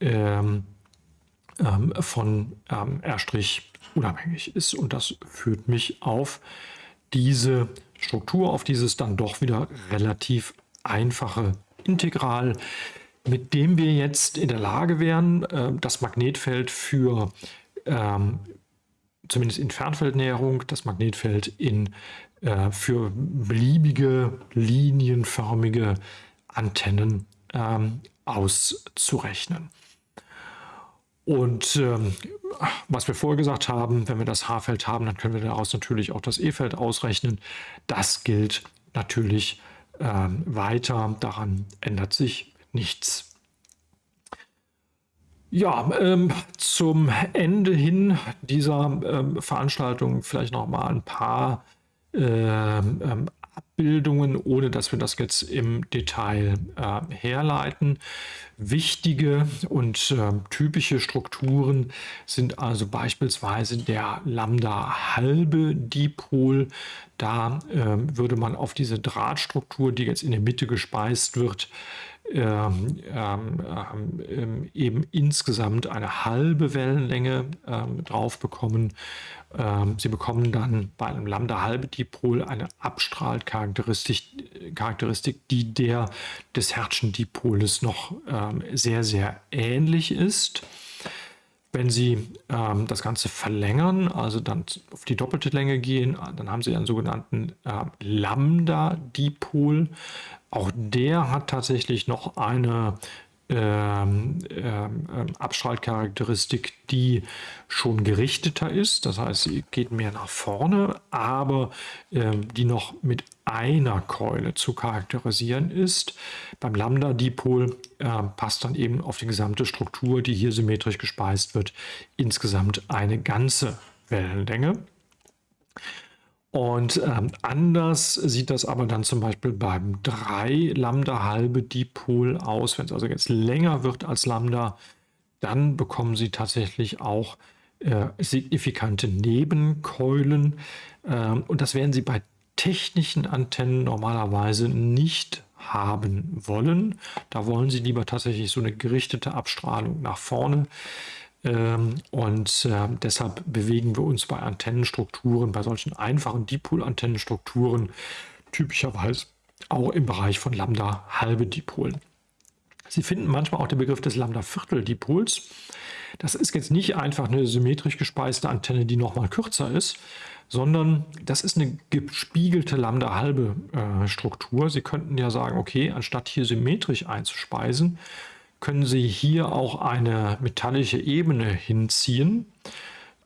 ähm, ähm, von ähm, R' unabhängig ist. Und das führt mich auf diese Struktur, auf dieses dann doch wieder relativ einfache Integral, mit dem wir jetzt in der Lage wären, äh, das Magnetfeld für ähm, zumindest in Fernfeldnäherung, das Magnetfeld in, äh, für beliebige linienförmige Antennen ähm, auszurechnen. Und ähm, was wir vorher gesagt haben, wenn wir das H-Feld haben, dann können wir daraus natürlich auch das E-Feld ausrechnen. Das gilt natürlich ähm, weiter. Daran ändert sich nichts. Ja, ähm, zum Ende hin dieser ähm, Veranstaltung vielleicht noch mal ein paar ähm, ähm Abbildungen, ohne dass wir das jetzt im Detail äh, herleiten. Wichtige und äh, typische Strukturen sind also beispielsweise der Lambda-halbe Dipol. Da äh, würde man auf diese Drahtstruktur, die jetzt in der Mitte gespeist wird, ähm, ähm, ähm, eben insgesamt eine halbe Wellenlänge ähm, drauf bekommen. Ähm, Sie bekommen dann bei einem Lambda-halbe-Dipol eine Abstrahlcharakteristik, Charakteristik, die der des Hertzschen Dipoles noch ähm, sehr, sehr ähnlich ist. Wenn Sie ähm, das Ganze verlängern, also dann auf die doppelte Länge gehen, dann haben Sie einen sogenannten äh, Lambda-Dipol. Auch der hat tatsächlich noch eine ähm, ähm, Abstrahlcharakteristik, die schon gerichteter ist. Das heißt, sie geht mehr nach vorne, aber ähm, die noch mit einer Keule zu charakterisieren ist. Beim Lambda-Dipol passt dann eben auf die gesamte Struktur, die hier symmetrisch gespeist wird, insgesamt eine ganze Wellenlänge. Und ähm, anders sieht das aber dann zum Beispiel beim 3 Lambda halbe Dipol aus. Wenn es also jetzt länger wird als Lambda, dann bekommen Sie tatsächlich auch äh, signifikante Nebenkeulen. Ähm, und das werden Sie bei technischen Antennen normalerweise nicht haben wollen. Da wollen Sie lieber tatsächlich so eine gerichtete Abstrahlung nach vorne. Ähm, und äh, deshalb bewegen wir uns bei Antennenstrukturen, bei solchen einfachen Dipol-Antennenstrukturen typischerweise auch im Bereich von Lambda halbe Dipolen. Sie finden manchmal auch den Begriff des Lambda-Viertel-Dipols. Das ist jetzt nicht einfach eine symmetrisch gespeiste Antenne, die nochmal kürzer ist, sondern das ist eine gespiegelte Lambda-halbe äh, Struktur. Sie könnten ja sagen, okay, anstatt hier symmetrisch einzuspeisen, können Sie hier auch eine metallische Ebene hinziehen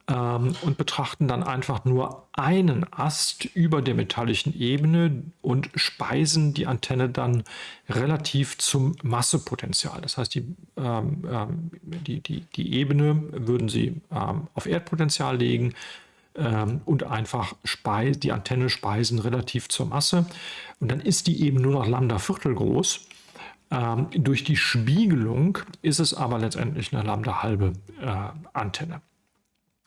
ähm, und betrachten dann einfach nur einen Ast über der metallischen Ebene und speisen die Antenne dann relativ zum Massepotenzial. Das heißt, die, ähm, ähm die, die, die Ebene würden Sie ähm, auf Erdpotenzial legen, ähm, und einfach die Antenne speisen relativ zur Masse. Und dann ist die eben nur noch Lambda Viertel groß. Ähm, durch die Spiegelung ist es aber letztendlich eine Lambda halbe äh, Antenne.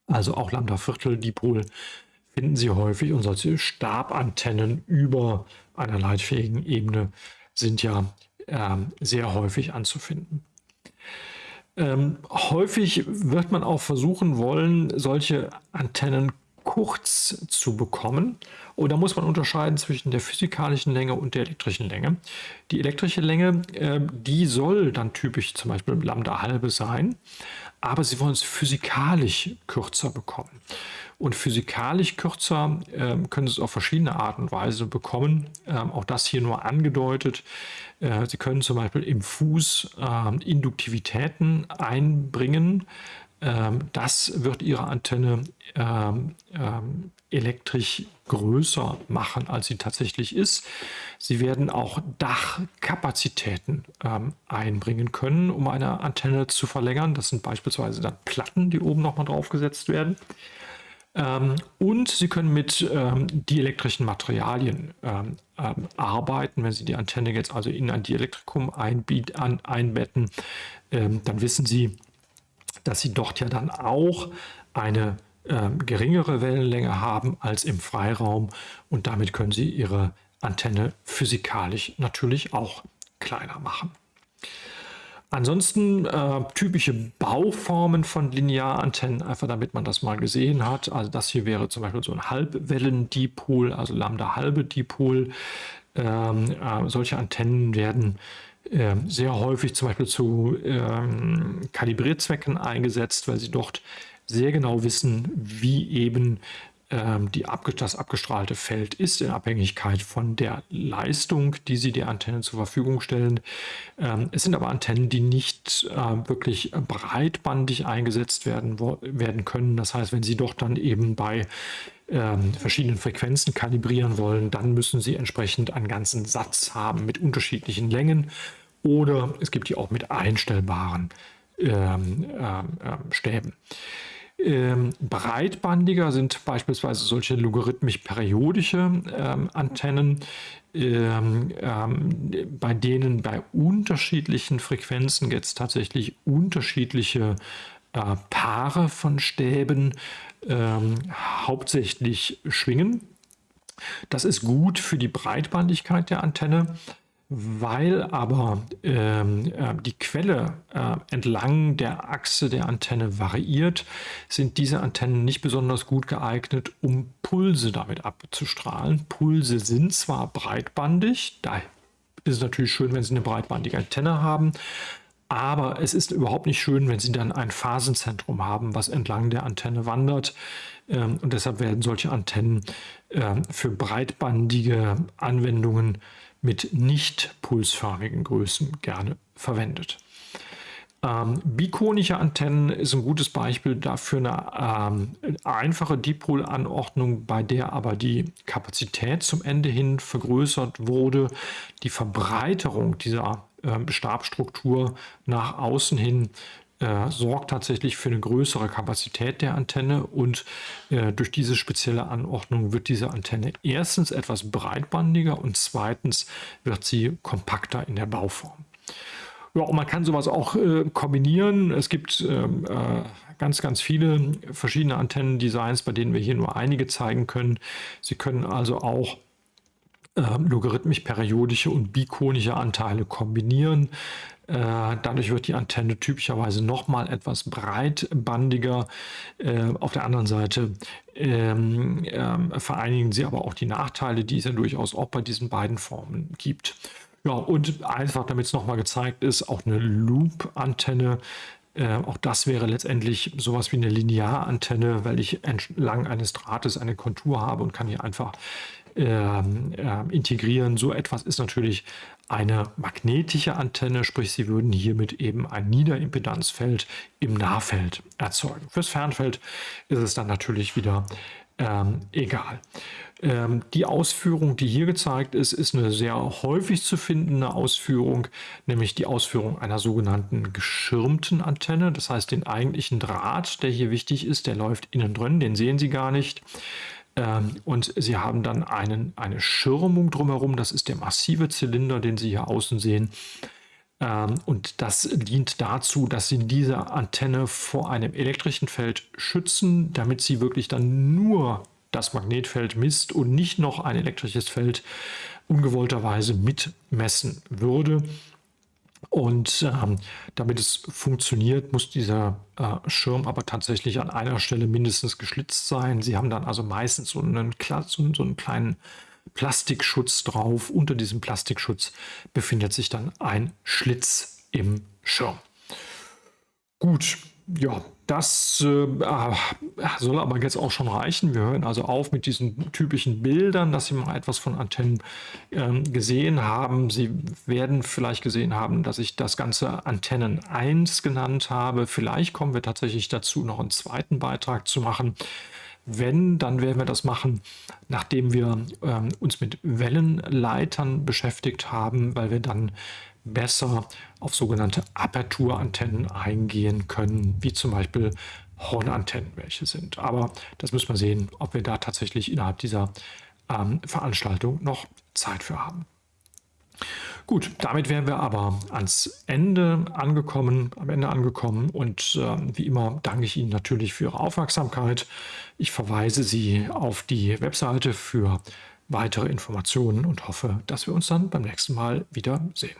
Also auch Lambda Viertel Dipol finden Sie häufig und solche Stabantennen über einer leitfähigen Ebene sind ja äh, sehr häufig anzufinden. Ähm, häufig wird man auch versuchen wollen, solche Antennen kurz zu bekommen. Und da muss man unterscheiden zwischen der physikalischen Länge und der elektrischen Länge. Die elektrische Länge, äh, die soll dann typisch zum Beispiel Lambda halbe sein, aber Sie wollen es physikalisch kürzer bekommen. Und physikalisch kürzer äh, können Sie es auf verschiedene Art und Weise bekommen. Ähm, auch das hier nur angedeutet. Äh, Sie können zum Beispiel im Fuß äh, Induktivitäten einbringen. Ähm, das wird Ihre Antenne ähm, ähm, elektrisch größer machen, als sie tatsächlich ist. Sie werden auch Dachkapazitäten ähm, einbringen können, um eine Antenne zu verlängern. Das sind beispielsweise dann Platten, die oben nochmal draufgesetzt werden. Ähm, und Sie können mit ähm, dielektrischen Materialien arbeiten. Wenn Sie die Antenne jetzt also in ein Dielektrikum an, einbetten, dann wissen Sie, dass Sie dort ja dann auch eine äh, geringere Wellenlänge haben als im Freiraum und damit können Sie Ihre Antenne physikalisch natürlich auch kleiner machen. Ansonsten äh, typische Bauformen von Linearantennen, einfach damit man das mal gesehen hat. Also das hier wäre zum Beispiel so ein Halbwellendipol, also Lambda-halbe Dipol. Ähm, äh, solche Antennen werden äh, sehr häufig zum Beispiel zu ähm, Kalibrierzwecken eingesetzt, weil sie dort sehr genau wissen, wie eben ähm, die abge das abgestrahlte Feld ist in Abhängigkeit von der Leistung, die sie der Antenne zur Verfügung stellen. Ähm, es sind aber Antennen, die nicht äh, wirklich breitbandig eingesetzt werden, werden können. Das heißt, wenn Sie doch dann eben bei ähm, verschiedenen Frequenzen kalibrieren wollen, dann müssen Sie entsprechend einen ganzen Satz haben mit unterschiedlichen Längen oder es gibt die auch mit einstellbaren ähm, ähm, Stäben. Ähm, breitbandiger sind beispielsweise solche logarithmisch periodische ähm, Antennen, ähm, ähm, bei denen bei unterschiedlichen Frequenzen jetzt tatsächlich unterschiedliche äh, Paare von Stäben ähm, hauptsächlich schwingen. Das ist gut für die Breitbandigkeit der Antenne. Weil aber ähm, äh, die Quelle äh, entlang der Achse der Antenne variiert, sind diese Antennen nicht besonders gut geeignet, um Pulse damit abzustrahlen. Pulse sind zwar breitbandig, da ist es natürlich schön, wenn Sie eine breitbandige Antenne haben, aber es ist überhaupt nicht schön, wenn Sie dann ein Phasenzentrum haben, was entlang der Antenne wandert. Ähm, und deshalb werden solche Antennen ähm, für breitbandige Anwendungen mit nicht pulsförmigen Größen gerne verwendet. Ähm, bikonische Antennen ist ein gutes Beispiel dafür eine ähm, einfache Dipolanordnung, bei der aber die Kapazität zum Ende hin vergrößert wurde. Die Verbreiterung dieser äh, Stabstruktur nach außen hin äh, sorgt tatsächlich für eine größere Kapazität der Antenne und äh, durch diese spezielle Anordnung wird diese Antenne erstens etwas breitbandiger und zweitens wird sie kompakter in der Bauform. Ja, man kann sowas auch äh, kombinieren. Es gibt ähm, äh, ganz, ganz viele verschiedene Antennendesigns, bei denen wir hier nur einige zeigen können. Sie können also auch äh, logarithmisch-periodische und bikonische Anteile kombinieren. Äh, dadurch wird die Antenne typischerweise nochmal etwas breitbandiger. Äh, auf der anderen Seite ähm, äh, vereinigen sie aber auch die Nachteile, die es ja durchaus auch bei diesen beiden Formen gibt. Ja, und einfach, damit es nochmal gezeigt ist, auch eine Loop-Antenne. Äh, auch das wäre letztendlich sowas wie eine Linearantenne, weil ich entlang eines Drahtes eine Kontur habe und kann hier einfach ähm, integrieren. So etwas ist natürlich eine magnetische Antenne, sprich Sie würden hiermit eben ein Niederimpedanzfeld im Nahfeld erzeugen. Fürs Fernfeld ist es dann natürlich wieder ähm, egal. Ähm, die Ausführung, die hier gezeigt ist, ist eine sehr häufig zu findende Ausführung, nämlich die Ausführung einer sogenannten geschirmten Antenne. Das heißt, den eigentlichen Draht, der hier wichtig ist, der läuft innen drin, den sehen Sie gar nicht. Ähm, und Sie haben dann einen, eine Schirmung drumherum, das ist der massive Zylinder, den Sie hier außen sehen. Ähm, und das dient dazu, dass Sie diese Antenne vor einem elektrischen Feld schützen, damit sie wirklich dann nur das Magnetfeld misst und nicht noch ein elektrisches Feld ungewollterweise mitmessen würde. Und ähm, damit es funktioniert, muss dieser äh, Schirm aber tatsächlich an einer Stelle mindestens geschlitzt sein. Sie haben dann also meistens so einen, so, so einen kleinen Plastikschutz drauf. Unter diesem Plastikschutz befindet sich dann ein Schlitz im Schirm. Gut, ja, das äh, ah, soll aber jetzt auch schon reichen. Wir hören also auf mit diesen typischen Bildern, dass Sie mal etwas von Antennen äh, gesehen haben. Sie werden vielleicht gesehen haben, dass ich das Ganze Antennen 1 genannt habe. Vielleicht kommen wir tatsächlich dazu, noch einen zweiten Beitrag zu machen. Wenn, dann werden wir das machen, nachdem wir ähm, uns mit Wellenleitern beschäftigt haben, weil wir dann besser auf sogenannte Aperturantennen eingehen können, wie zum Beispiel Hornantennen welche sind. Aber das müssen wir sehen, ob wir da tatsächlich innerhalb dieser ähm, Veranstaltung noch Zeit für haben. Gut, damit wären wir aber ans Ende angekommen, am Ende angekommen und äh, wie immer danke ich Ihnen natürlich für Ihre Aufmerksamkeit. Ich verweise Sie auf die Webseite für weitere Informationen und hoffe, dass wir uns dann beim nächsten Mal wieder sehen.